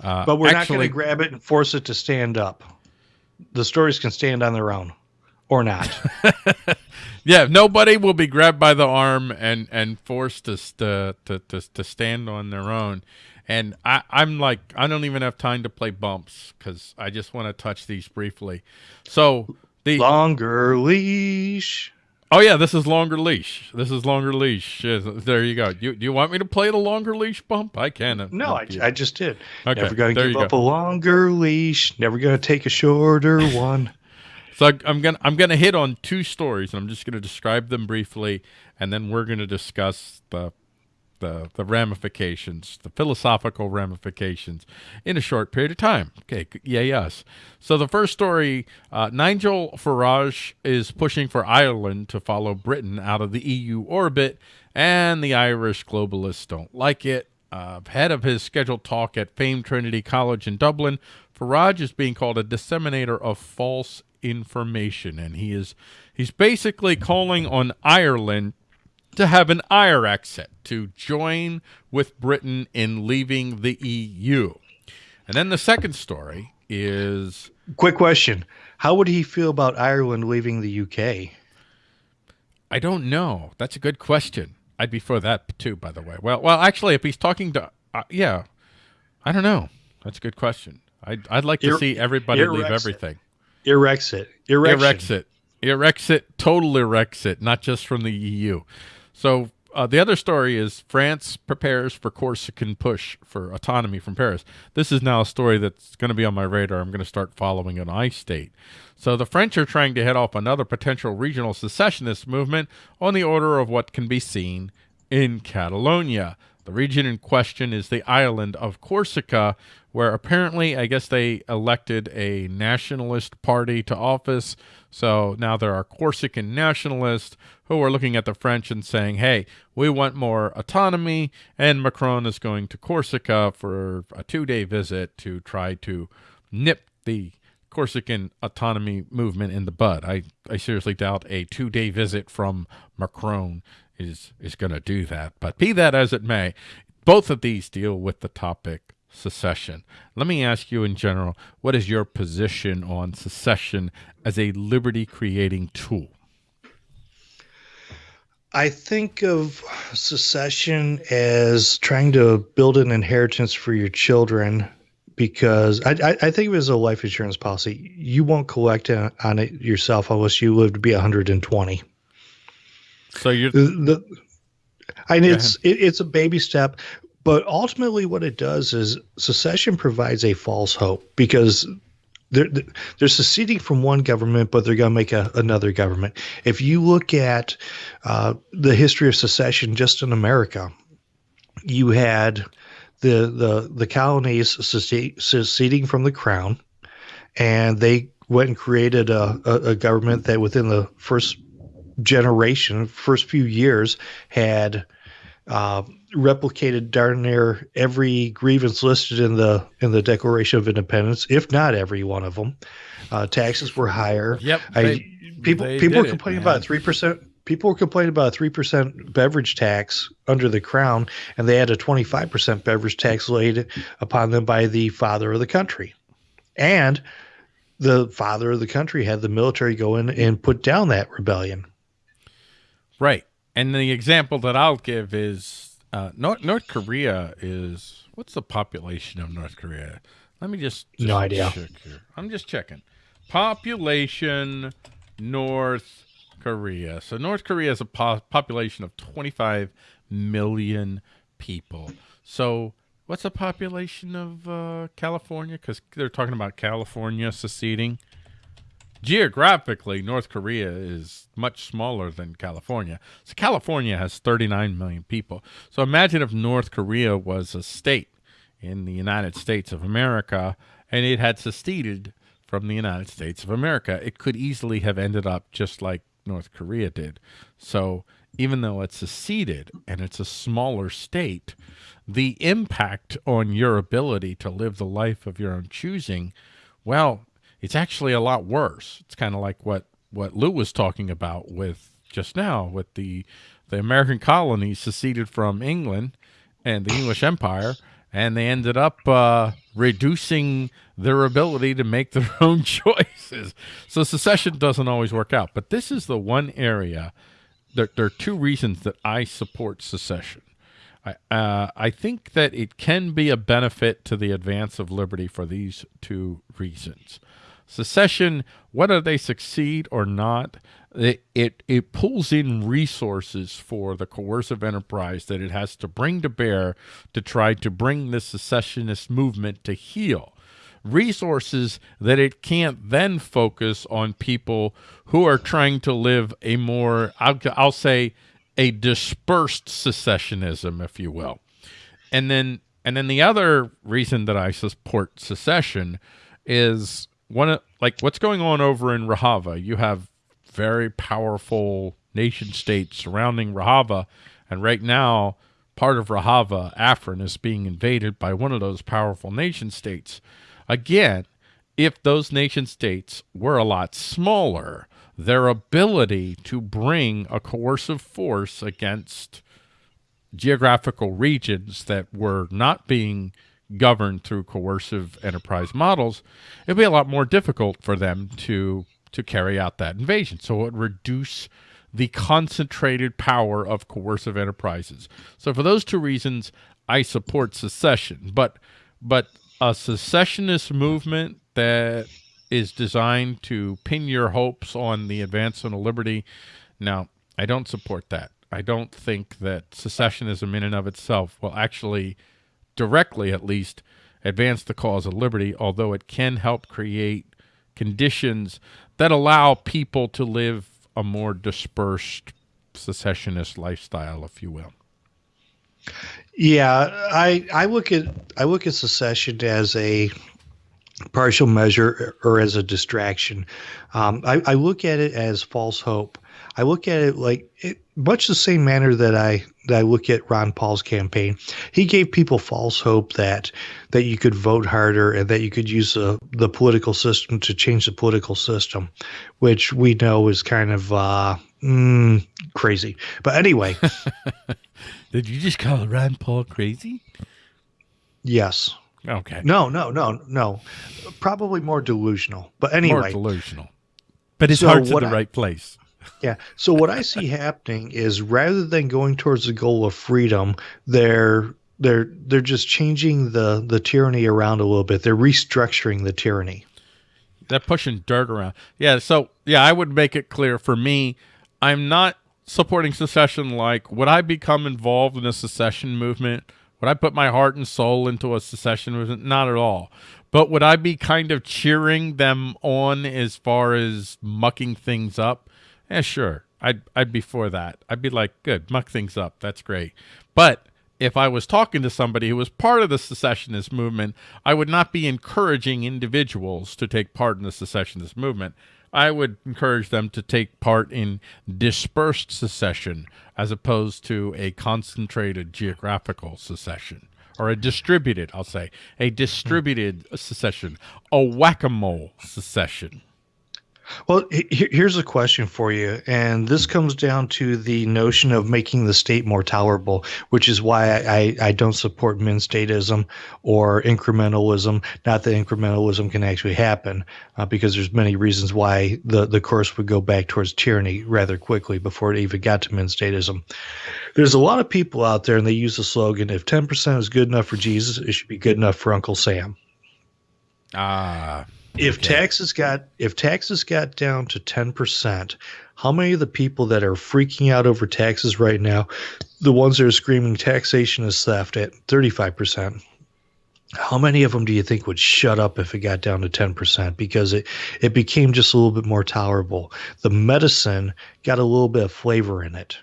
uh, But we're not going to grab it and force it to stand up. The stories can stand on their own or not. Yeah, nobody will be grabbed by the arm and and forced to st- to to to stand on their own. And I I'm like I don't even have time to play bumps because I just want to touch these briefly. So the Longer leash. oh yeah, this is longer leash. This is longer leash. There you go. You do you want me to play the longer leash bump? I can. No, I, I just did. Okay, Never there give you up a longer leash. Never going to take a shorter one. So I- I'm gonna I'm gonna hit on two stories, and I'm just gonna describe them briefly, and then we're gonna discuss the the the ramifications, the philosophical ramifications, in a short period of time. Okay, yay us. So the first story, uh, Nigel Farage is pushing for Ireland to follow Britain out of the EU orbit, and the Irish globalists don't like it. Uh, head of his scheduled talk at famed Trinity College in Dublin, Farage is being called a disseminator of false information, and he is he's basically calling on Ireland to have an IRE exit to join with Britain in leaving the EU. And then the second story is Quick question. How would he feel about Ireland leaving the UK? I don't know. That's a good question. I'd be for that too, by the way. Well, well, actually, if he's talking to, uh, yeah, I don't know. That's a good question. I'd, I'd like to Ir- see everybody leave everything. Irexit. Erection. Irexit. Irexit. Total Irexit, not just from the EU. So uh, the other story is France prepares for Corsican push for autonomy from Paris. This is now a story that's going to be on my radar. I'm going to start following an I state. So the French are trying to head off another potential regional secessionist movement on the order of what can be seen in Catalonia. The region in question is the island of Corsica, where apparently, I guess they elected a nationalist party to office. So now there are Corsican nationalists who are looking at the French and saying, hey, we want more autonomy. And Macron is going to Corsica for a two day visit to try to nip the Corsican autonomy movement in the bud. I, I seriously doubt a two day visit from Macron is is going to do that. But be that as it may, both of these deal with the topic secession. Let me ask you in general, what is your position on secession as a liberty creating tool? I think of secession as trying to build an inheritance for your children because I, I, I think of it as a life insurance policy. You won't collect on it yourself unless you live to be 120. So you're The, the, and it's it, it's a baby step, but ultimately what it does is secession provides a false hope because they're they're seceding from one government, but they're going to make a, another government. If you look at uh, the history of secession just in America, you had the the the colonies seceding from the crown, and they went and created a, a, a government that within the first generation, first few years, had uh, replicated darn near every grievance listed in the in the Declaration of Independence, if not every one of them. Uh, taxes were higher. Yep, I, they- people they people were did it, complaining about three percent. People were complaining about a three percent beverage tax under the crown, and they had a twenty five percent beverage tax laid upon them by the father of the country, and the father of the country had the military go in and put down that rebellion. Right. And the example that I'll give is uh, North, North Korea is what's the population of North Korea? Let me just, just No idea. check here. I'm just checking. Population North Korea. So North Korea has a po- population of 25 million people. So what's the population of uh, California? Because they're talking about California seceding. Geographically, North Korea is much smaller than California. So California has 39 million people. So imagine if North Korea was a state in the United States of America and it had seceded from the United States of America. It could easily have ended up just like North Korea did. So even though it's seceded and it's a smaller state, the impact on your ability to live the life of your own choosing, well, it's actually a lot worse. It's kind of like what what Lou was talking about with just now with the the American colonies seceded from England and the English Empire, and they ended up uh, reducing their ability to make their own choices. So secession doesn't always work out. But this is the one area. There, there are two reasons that I support secession. I, uh, I think that it can be a benefit to the advance of liberty for these two reasons. Secession, whether they succeed or not, it, it, it pulls in resources for the coercive enterprise that it has to bring to bear to try to bring the secessionist movement to heel. Resources that it can't then focus on people who are trying to live a more, I'll, I'll say, a dispersed secessionism, if you will. And then, and then the other reason that I support secession is one like what's going on over in Rojava? You have very powerful nation states surrounding Rojava, and right now, part of Rojava, Afrin, is being invaded by one of those powerful nation states. Again, if those nation states were a lot smaller, their ability to bring a coercive force against geographical regions that were not being governed through coercive enterprise models, it'd be a lot more difficult for them to to carry out that invasion. So it would reduce the concentrated power of coercive enterprises. So for those two reasons, I support secession. But but a secessionist movement that is designed to pin your hopes on the advancement of liberty. Now, I don't support that. I don't think that secessionism in and of itself will actually directly at least advance the cause of liberty, although it can help create conditions that allow people to live a more dispersed secessionist lifestyle, if you will. Yeah, I I look at I look at secession as a partial measure or as a distraction. Um, I, I, look at it as false hope. I look at it like it, much the same manner that I that I look at Ron Paul's campaign. He gave people false hope that that you could vote harder and that you could use the the political system to change the political system, which we know is kind of uh, mm, crazy. But anyway, did you just call Ron Paul crazy? Yes. Okay. No, no, no, no. Probably more delusional. But anyway, more delusional. But his so heart's in the I, right place. Yeah. So what I see happening is rather than going towards the goal of freedom, they're they're they're just changing the the tyranny around a little bit. They're restructuring the tyranny. They're pushing dirt around. Yeah. So yeah, I would make it clear for me, I'm not supporting secession. Like, would I become involved in a secession movement? Would I put my heart and soul into a secession movement? Not at all. But would I be kind of cheering them on as far as mucking things up? Yeah, sure. I'd I'd be for that. I'd be like, good, muck things up. That's great. But if I was talking to somebody who was part of the secessionist movement, I would not be encouraging individuals to take part in the secessionist movement. I would encourage them to take part in dispersed secession as opposed to a concentrated geographical secession or a distributed, I'll say, a distributed secession, a whack-a-mole secession. Well, here's a question for you, and this comes down to the notion of making the state more tolerable, which is why I, I don't support min-statism or incrementalism. Not that incrementalism can actually happen, uh, because there's many reasons why the, the course would go back towards tyranny rather quickly before it even got to min-statism. There's a lot of people out there, and they use the slogan, if 10% is good enough for Jesus, it should be good enough for Uncle Sam. Ah if okay. taxes got if taxes got down to 10%, how many of the people that are freaking out over taxes right now, the ones that are screaming taxation is theft at 35%? how many of them do you think would shut up if it got down to 10% because it, it became just a little bit more tolerable the medicine got a little bit of flavor in it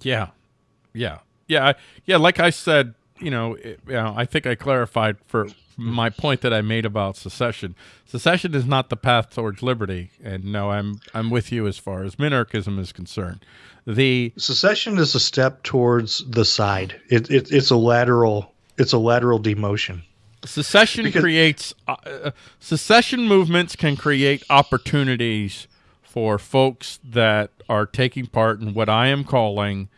yeah yeah yeah yeah like i said you know, it, you know i think i clarified for my point that i made about secession. Secession is not the path towards liberty and no i'm i'm with you as far as minarchism is concerned. The secession is a step towards the side. It, it it's a lateral it's a lateral demotion. Secession because creates uh, uh, secession movements can create opportunities for folks that are taking part in what I am calling,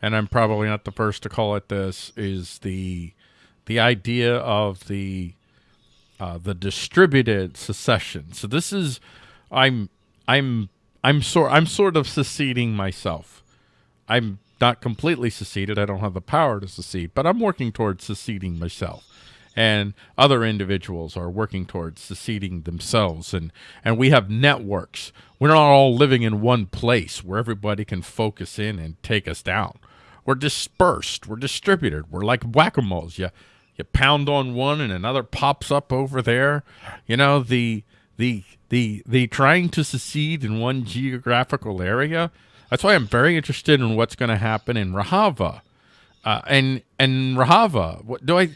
and I'm probably not the first to call it this, is the the idea of the uh, the distributed secession. So this is I'm I'm I'm sort I'm sort of seceding myself. I'm not completely seceded. I don't have the power to secede, but I'm working towards seceding myself. And other individuals are working towards seceding themselves. And and we have networks. We're not all living in one place where everybody can focus in and take us down. We're dispersed. We're distributed. We're like whack-a-moles. You you pound on one and another pops up over there you know the the the the trying to secede in one geographical area that's why i'm very interested in what's going to happen in rojava uh, and and rojava what do i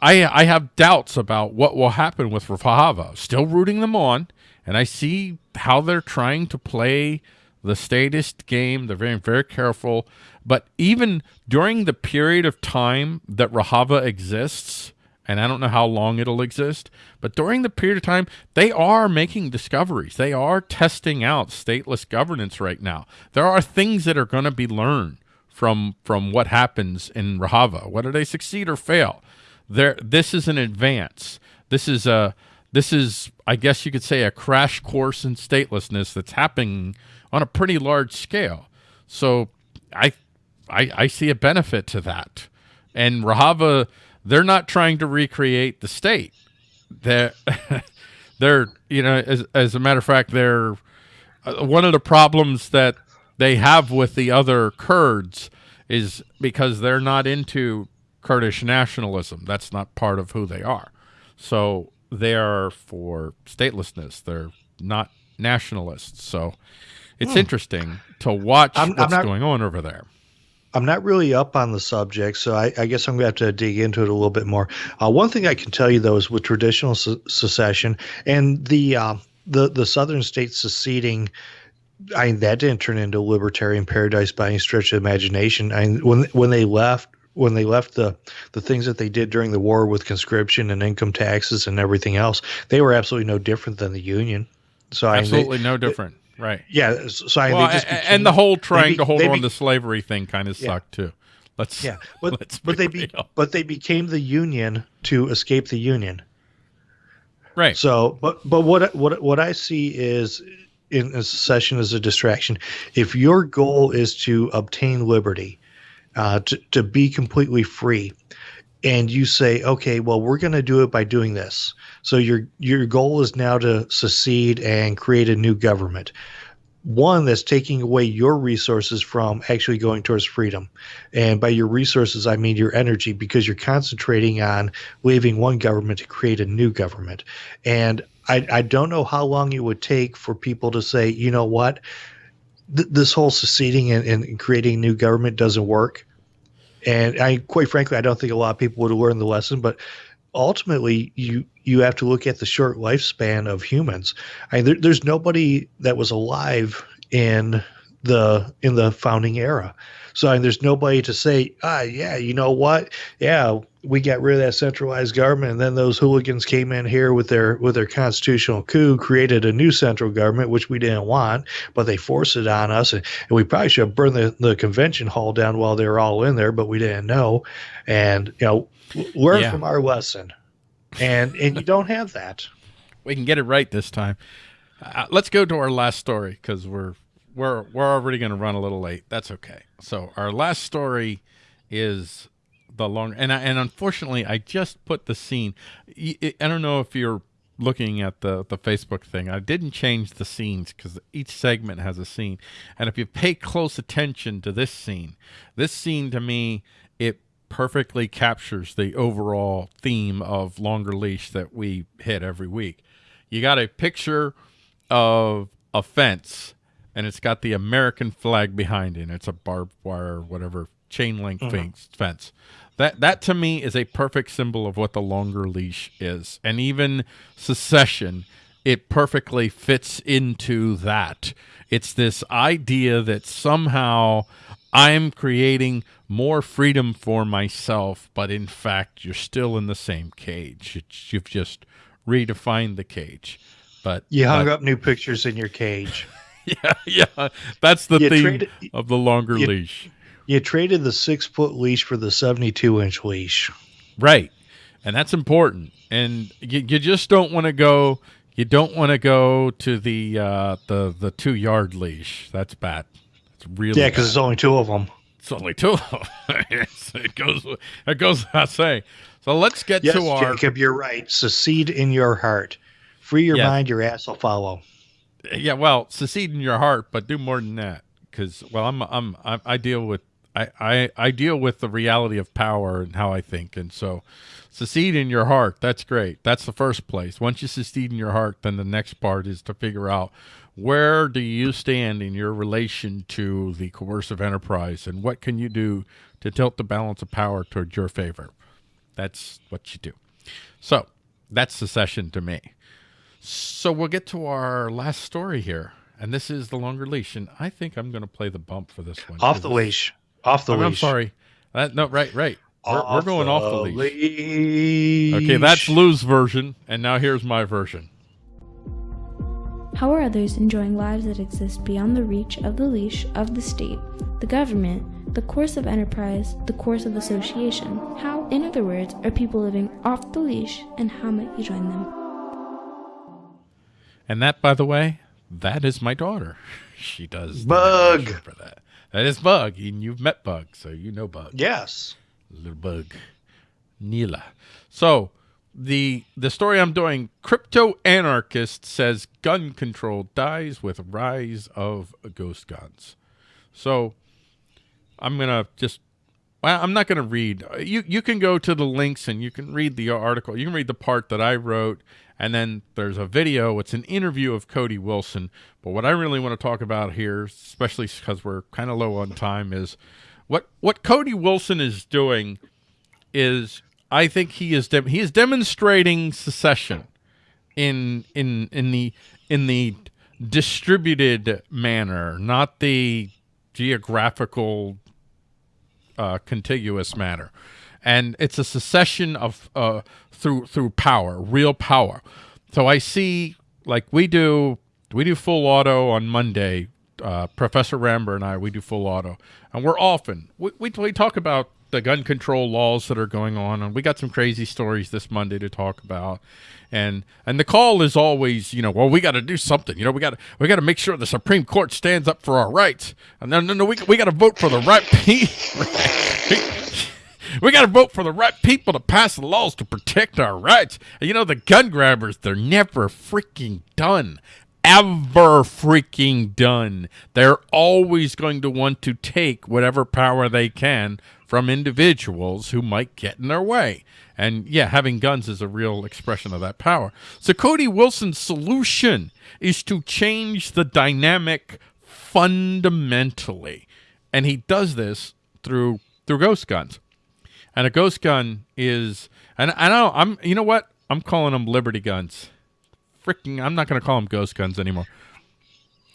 I I have doubts about what will happen with Rojava. Still rooting them on, and I see how they're trying to play the statist game. They're very very careful, but even during the period of time that Rojava exists, and I don't know how long it'll exist, but during the period of time, they are making discoveries. They are testing out stateless governance right now. There are things that are going to be learned from from what happens in Rojava, whether they succeed or fail there this is an advance this is a this is i guess you could say a crash course in statelessness that's happening on a pretty large scale so i i, I see a benefit to that and rojava they're not trying to recreate the state they're they're you know as, as a matter of fact they're uh, one of the problems that they have with the other kurds is because they're not into Kurdish nationalism. That's not part of who they are. So they are for statelessness. They're not nationalists. So it's hmm. interesting to watch I'm, what's I'm not, going on over there. I'm not really up on the subject, so I, I guess I'm going to have to dig into it a little bit more. Uh, one thing I can tell you, though, is with traditional se- secession and the uh, the the southern states seceding. I mean, that didn't turn into a libertarian paradise by any stretch of imagination. I mean, when when they left, when they left the the things that they did during the war with conscription and income taxes and everything else, they were absolutely no different than the Union. So absolutely I, they, no different, it, right? Yeah. So I, well, and the whole trying be, to hold on to slavery thing kind of yeah. sucked too. Let's yeah, but let's but they be, but they became the Union to escape the Union. Right. So, but but what what what I see is in a secession as a distraction. If your goal is to obtain liberty, uh, to, to be completely free and you say okay well we're going to do it by doing this. So your your goal is now to secede and create a new government. One that's taking away your resources from actually going towards freedom. And by your resources i mean your energy because you're concentrating on leaving one government to create a new government. And i, I don't know how long it would take for people to say you know what? Th- this whole seceding and, and creating new government doesn't work and I, quite frankly, I don't think a lot of people would have learned the lesson. But ultimately, you you have to look at the short lifespan of humans. I mean, there, there's nobody that was alive in the in the founding era. So I mean, there's nobody to say, ah, yeah, you know what? Yeah, we got rid of that centralized government, and then those hooligans came in here with their with their constitutional coup, created a new central government, which we didn't want, but they forced it on us, and, and we probably should have burned the, the convention hall down while they were all in there, but we didn't know. And you know, learn yeah. from our lesson, and and you don't have that. We can get it right this time. Uh, let's go to our last story because we're we're we're already going to run a little late. That's okay. So our last story is the long and I, and unfortunately I just put the scene. I don't know if you're looking at the the Facebook thing. I didn't change the scenes because each segment has a scene, and if you pay close attention to this scene, this scene to me it perfectly captures the overall theme of longer leash that we hit every week. You got a picture of a fence and it's got the American flag behind it. It's a barbed wire, whatever chain link Mhm. fence, fence. That that to me is a perfect symbol of what the longer leash is, and even secession, it perfectly fits into that. It's this idea that somehow I'm creating more freedom for myself, but in fact, you're still in the same cage. It's, you've just redefined the cage. But You hung but- up new pictures in your cage. yeah, yeah. That's the You theme of the longer you- leash. You traded the six foot leash for the 72 inch leash. Right. And that's important. And you, you just don't want to go you don't want to go to the uh the the 2 yard leash. That's bad. It's really Yeah, because there's only two of them. it's only two of them. It goes it goes without saying. So let's get Yes, to our Jacob, you're right. Secede in your heart. Free your Yes. mind, your ass will follow. yeah, well, secede in your heart, but do more than that cuz well, I'm I'm I, I deal with I, I, I deal with the reality of power and how I think. And so secede in your heart. That's great. That's the first place. Once you secede in your heart, then the next part is to figure out where do you stand in your relation to the coercive enterprise and what can you do to tilt the balance of power toward your favor. That's what you do. So that's secession to me. So we'll get to our last story here. And this is the longer leash. And I think I'm going to play the bump for this one. Off the leash. Off the I'm, I'm sorry. Uh, no, right, right. We're, we're Off going off the leash. leash. Okay, that's Lou's version, and now here's my version. How are others enjoying lives that exist beyond the reach of the leash of the state, the government, the coercive enterprise, the coercive association? How, in other words, are people living off the leash, and how might you join them? And that, by the way, that is my daughter. She does the Bug. for that. That is Bug, and you've met Bug, so you know Bug. Yes. little bug, Neela. So the the story I'm doing, crypto anarchist says gun control dies with rise of ghost guns. So I'm gonna just. Well, I'm not going to read. Uh, you you can go to the links and you can read the article. You can read the part that I wrote, and then there's a video. It's an interview of Cody Wilson. But what I really want to talk about here, especially because we're kind of low on time, is what what Cody Wilson is doing is I think he is he is demonstrating secession in in in the in the distributed manner, not the geographical uh, contiguous manner, and it's a secession of uh, through through power, real power. So I see like we do we do full auto on Monday. Uh, Professor Ramber and I we do full auto, and we're often we we talk about the gun control laws that are going on, and we got some crazy stories this Monday to talk about. And and the call is always, you know, well, we got to do something. You know, we got to we got to make sure the Supreme Court stands up for our rights. And no, no, no, we we got to vote for the right people. we got to vote for the right people to pass the laws to protect our rights. And you know, the gun grabbers, they're never freaking done. Ever freaking done. They're always going to want to take whatever power they can from individuals who might get in their way. And yeah, having guns is a real expression of that power. So Cody Wilson's solution is to change the dynamic fundamentally. And he does this through through ghost guns. And a ghost gun is and I know I'm you know what? I'm calling them liberty guns. Freaking I'm not going to call them ghost guns anymore.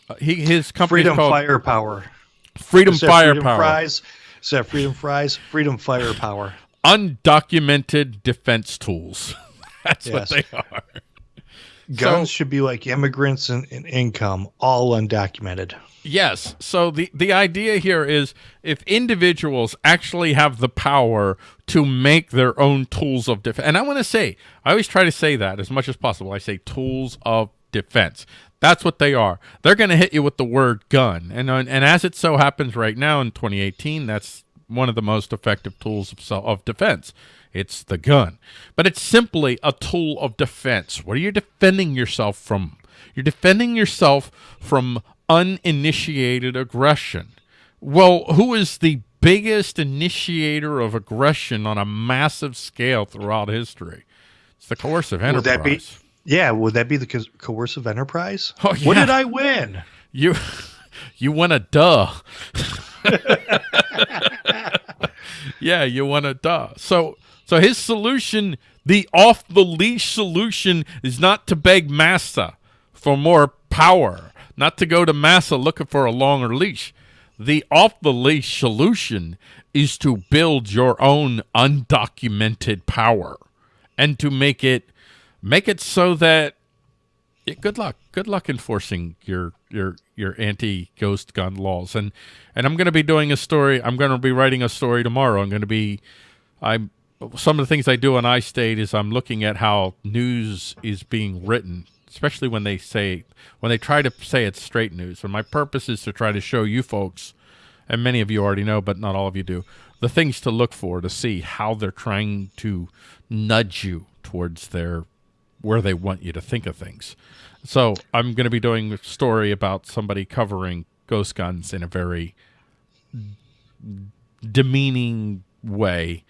Uh, he his company Freedom called firepower. Freedom Freedom Firepower. Fries. Instead of freedom fries, freedom firepower. undocumented defense tools. That's Yes. what they are. Guns So- should be like immigrants and, and income, all undocumented. Yes. So the the idea here is if individuals actually have the power to make their own tools of defense, and I want to say, I always try to say that as much as possible. I say tools of defense. That's what they are. They're going to hit you with the word gun, and uh, and as it so happens right now in 2018, that's one of the most effective tools of self, of defense. It's the gun, but it's simply a tool of defense. What are you defending yourself from? You're defending yourself from uninitiated aggression. Well, who is the biggest initiator of aggression on a massive scale throughout history. It's the coercive Would enterprise. that be? Yeah, would that be the co- coercive enterprise? Oh, What did I win? You you won a duh. yeah, you won a duh. So so his solution, the off the leash solution is not to beg Massa for more power, not to go to Massa looking for a longer leash. The off the leash solution is to build your own undocumented power and to make it make it so that yeah, good luck. Good luck enforcing your your your anti ghost gun laws. And and I'm going to be doing a story. I'm going to be writing a story tomorrow. I'm going to be I'm some of the things I do on iState is I'm looking at how news is being written, especially when they say when they try to say it's straight news. And my purpose is to try to show you folks, and many of you already know, but not all of you do, the things to look for to see how they're trying to nudge you towards their where they want you to think of things. So I'm going to be doing a story about somebody covering ghost guns in a very demeaning way,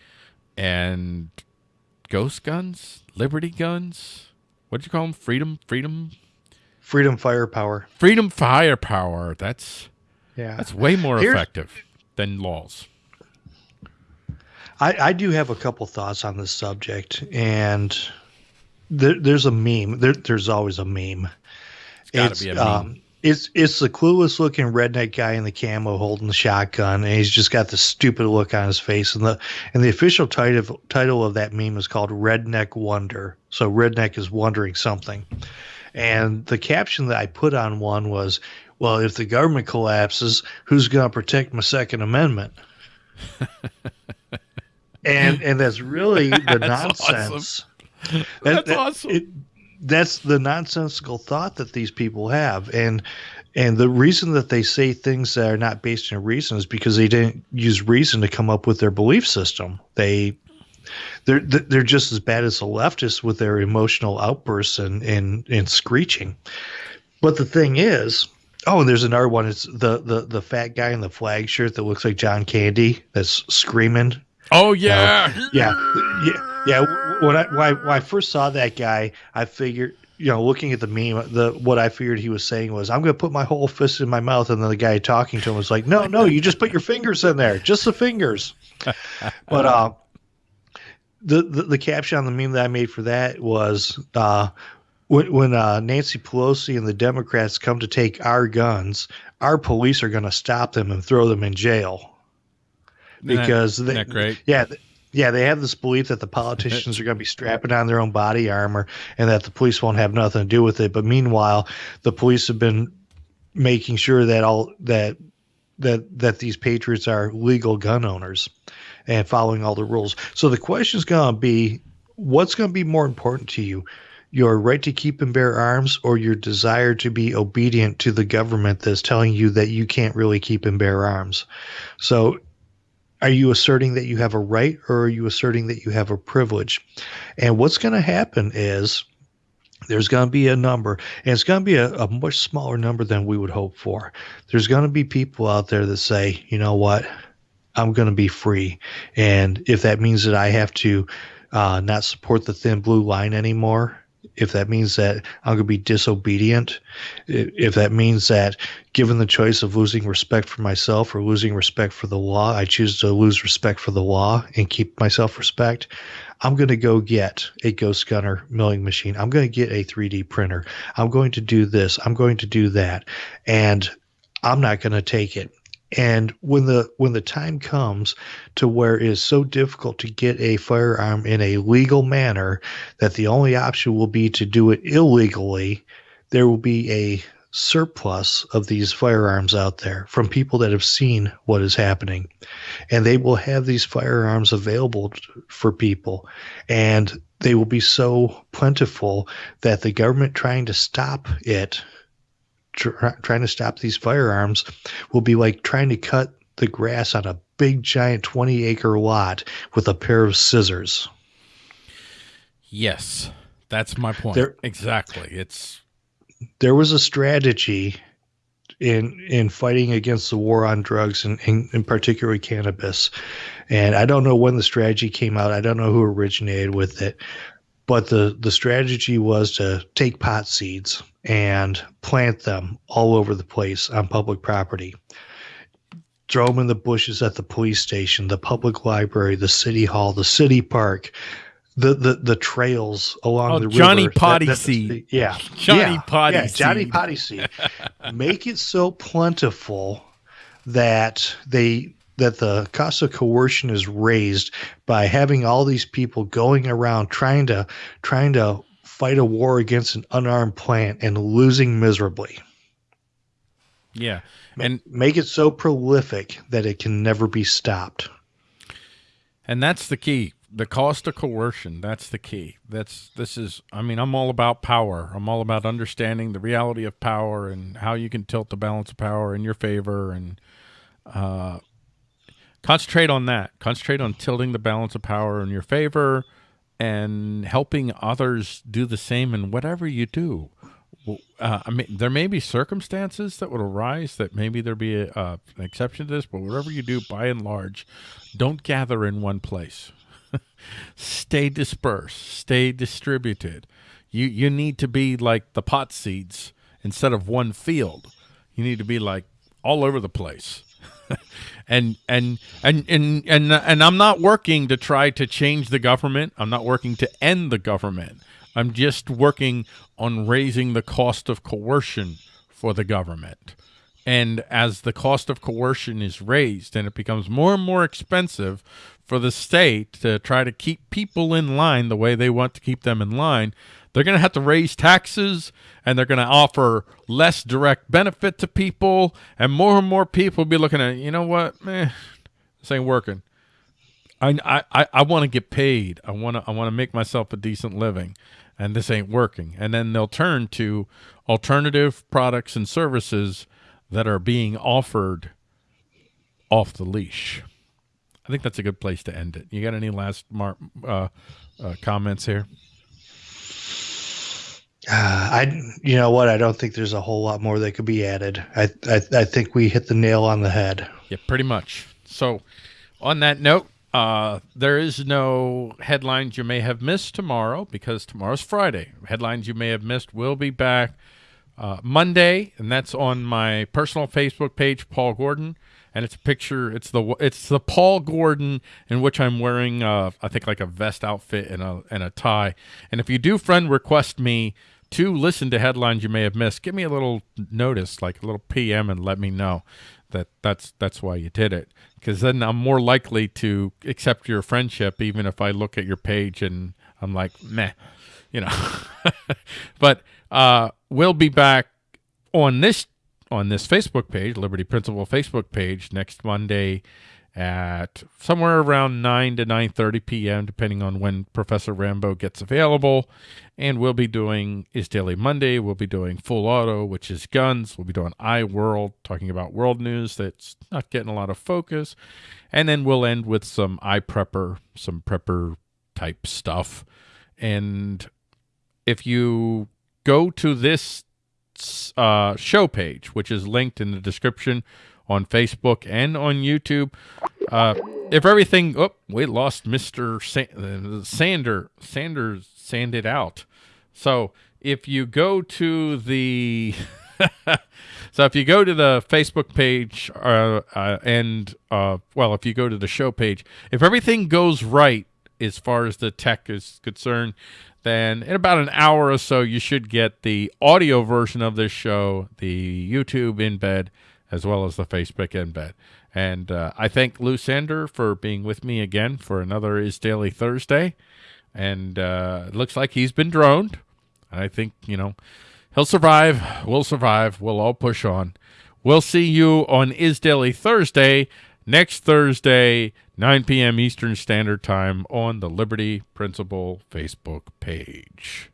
and ghost guns, liberty guns. What did you call them? Freedom, freedom, Freedom firepower. freedom firepower. That's Yeah. that's way more Here's- effective than laws. I, I do have a couple thoughts on this subject, and there, there's a meme. There, there's always a meme. It's got to be a meme. Um, it's it's the clueless looking redneck guy in the camo holding the shotgun, and he's just got the stupid look on his face. And the and the official title title of that meme is called Redneck Wonder. So redneck is wondering something. And the caption that I put on one was, "Well, if the government collapses, who's going to protect my Second Amendment?" and and that's really the That's nonsense. That- That's that- awesome. it- that's the nonsensical thought that these people have, and and the reason that they say things that are not based in reason is because they didn't use reason to come up with their belief system. They they're they're just as bad as the leftists with their emotional outbursts and and, and screeching. But the thing is, oh, and there's another one. It's the the the fat guy in the flag shirt that looks like John Candy that's screaming oh yeah, yeah, yeah, yeah. When I when I, when I first saw that guy, I figured, you know, looking at the meme, the what I figured he was saying was, "I'm going to put my whole fist in my mouth," and then the guy talking to him was like, "No, no, you just put your fingers in there, just the fingers." but uh, the, the the caption on the meme that I made for that was, uh, when when uh, Nancy Pelosi and the Democrats come to take our guns, our police are going to stop them and throw them in jail because Isn't they, that great? yeah, yeah, they have this belief that the politicians are going to be strapping on their own body armor and that the police won't have nothing to do with it. But meanwhile, the police have been making sure that all that that that these patriots are legal gun owners and following all the rules. So the question is going to be, what's going to be more important to you? Your right to keep and bear arms, or your desire to be obedient to the government that's telling you that you can't really keep and bear arms? So are you asserting that you have a right or are you asserting that you have a privilege? And what's going to happen is there's going to be a number, and it's going to be a, a much smaller number than we would hope for. There's going to be people out there that say, you know what, I'm going to be free. And if that means that I have to uh, not support the thin blue line anymore, if that means that I'm going to be disobedient, if that means that given the choice of losing respect for myself or losing respect for the law, I choose to lose respect for the law and keep my self respect. I'm going to go get a Ghost Gunner milling machine. I'm going to get a 3D printer. I'm going to do this. I'm going to do that. And I'm not going to take it. And when the when the time comes to where it is so difficult to get a firearm in a legal manner that the only option will be to do it illegally, there will be a surplus of these firearms out there from people that have seen what is happening. And they will have these firearms available for people. And they will be so plentiful that the government trying to stop it, tr- trying to stop these firearms, will be like trying to cut the grass on a big, giant 20 acre lot with a pair of scissors. Yes, that's my point. There- exactly. It's there was a strategy in in fighting against the war on drugs and in, in particular cannabis. And I don't know when the strategy came out. I don't know who originated with it, but the the strategy was to take pot seeds and plant them all over the place on public property. Throw them in the bushes at the police station, the public library, the city hall, the city park, the the, the trails along Oh, the Johnny river. Potty that- Seed. Yeah, Johnny yeah, Potty yeah, Johnny Seed. Potty Seed. Make it so plentiful that they that the cost of coercion is raised by having all these people going around trying to trying to fight a war against an unarmed plant and losing miserably. Yeah. And Make it so prolific that it can never be stopped. And that's the key. The cost of coercion. That's the key. That's this is. I mean, I'm all about power. I'm all about understanding the reality of power and how you can tilt the balance of power in your favor and uh, concentrate on that. Concentrate on tilting the balance of power in your favor and helping others do the same in whatever you do. Uh, I mean, there may be circumstances that would arise that maybe there be a, uh, an exception to this, but whatever you do, by and large, don't gather in one place. stay dispersed, stay distributed. You you need to be like the pot seeds instead of one field. You need to be like all over the place. and and and and and and I'm not working to try to change the government. I'm not working to end the government. I'm just working on raising the cost of coercion for the government. And as the cost of coercion is raised and it becomes more and more expensive for the state to try to keep people in line the way they want to keep them in line, they're going to have to raise taxes and they're going to offer less direct benefit to people. And more and more people will be looking at, you know what, man, this ain't working. I, I, I want to get paid. I want to I want to make myself a decent living, and this ain't working. And then they'll turn to alternative products and services that are being offered off the leash. I think that's a good place to end it. You got any last mar- uh, uh, comments here? Uh, I, you know what? I don't think there's a whole lot more that could be added. I, I, I think we hit the nail on the head. Yeah, pretty much. So, on that note, uh, there is no headlines you may have missed tomorrow because tomorrow's Friday. Headlines you may have missed will be back uh, Monday, and that's on my personal Facebook page, Paul Gordon. And it's a picture. It's the it's the Paul Gordon in which I'm wearing, uh, I think, like a vest outfit and a and a tie. And if you do friend request me to listen to headlines you may have missed, give me a little notice, like a little PM, and let me know that that's that's why you did it. Because then I'm more likely to accept your friendship, even if I look at your page and I'm like, meh, you know. but uh, we'll be back on this on this Facebook page, Liberty Principle Facebook page, next Monday at somewhere around 9 to 9.30 p.m., depending on when Professor Rambo gets available. And we'll be doing Is Daily Monday. We'll be doing Full Auto, which is guns. We'll be doing iWorld, talking about world news that's not getting a lot of focus. And then we'll end with some iPrepper, some prepper type stuff. And if you go to this uh, show page, which is linked in the description on Facebook and on YouTube. Uh, if everything, oh, we lost uh, Sander. Sanders sanded out. So if you go to the, so if you go to the Facebook page, uh, uh, and uh, well, if you go to the show page, if everything goes right as far as the tech is concerned, then in about an hour or so, you should get the audio version of this show, the YouTube embed, as well as the Facebook embed. And uh, I thank Lou Sander for being with me again for another Is Daily Thursday. And uh, it looks like he's been droned. I think, you know, he'll survive. We'll survive. We'll all push on. We'll see you on Is Daily Thursday next Thursday, 9 p.m. Eastern Standard Time on the Liberty Principle Facebook page.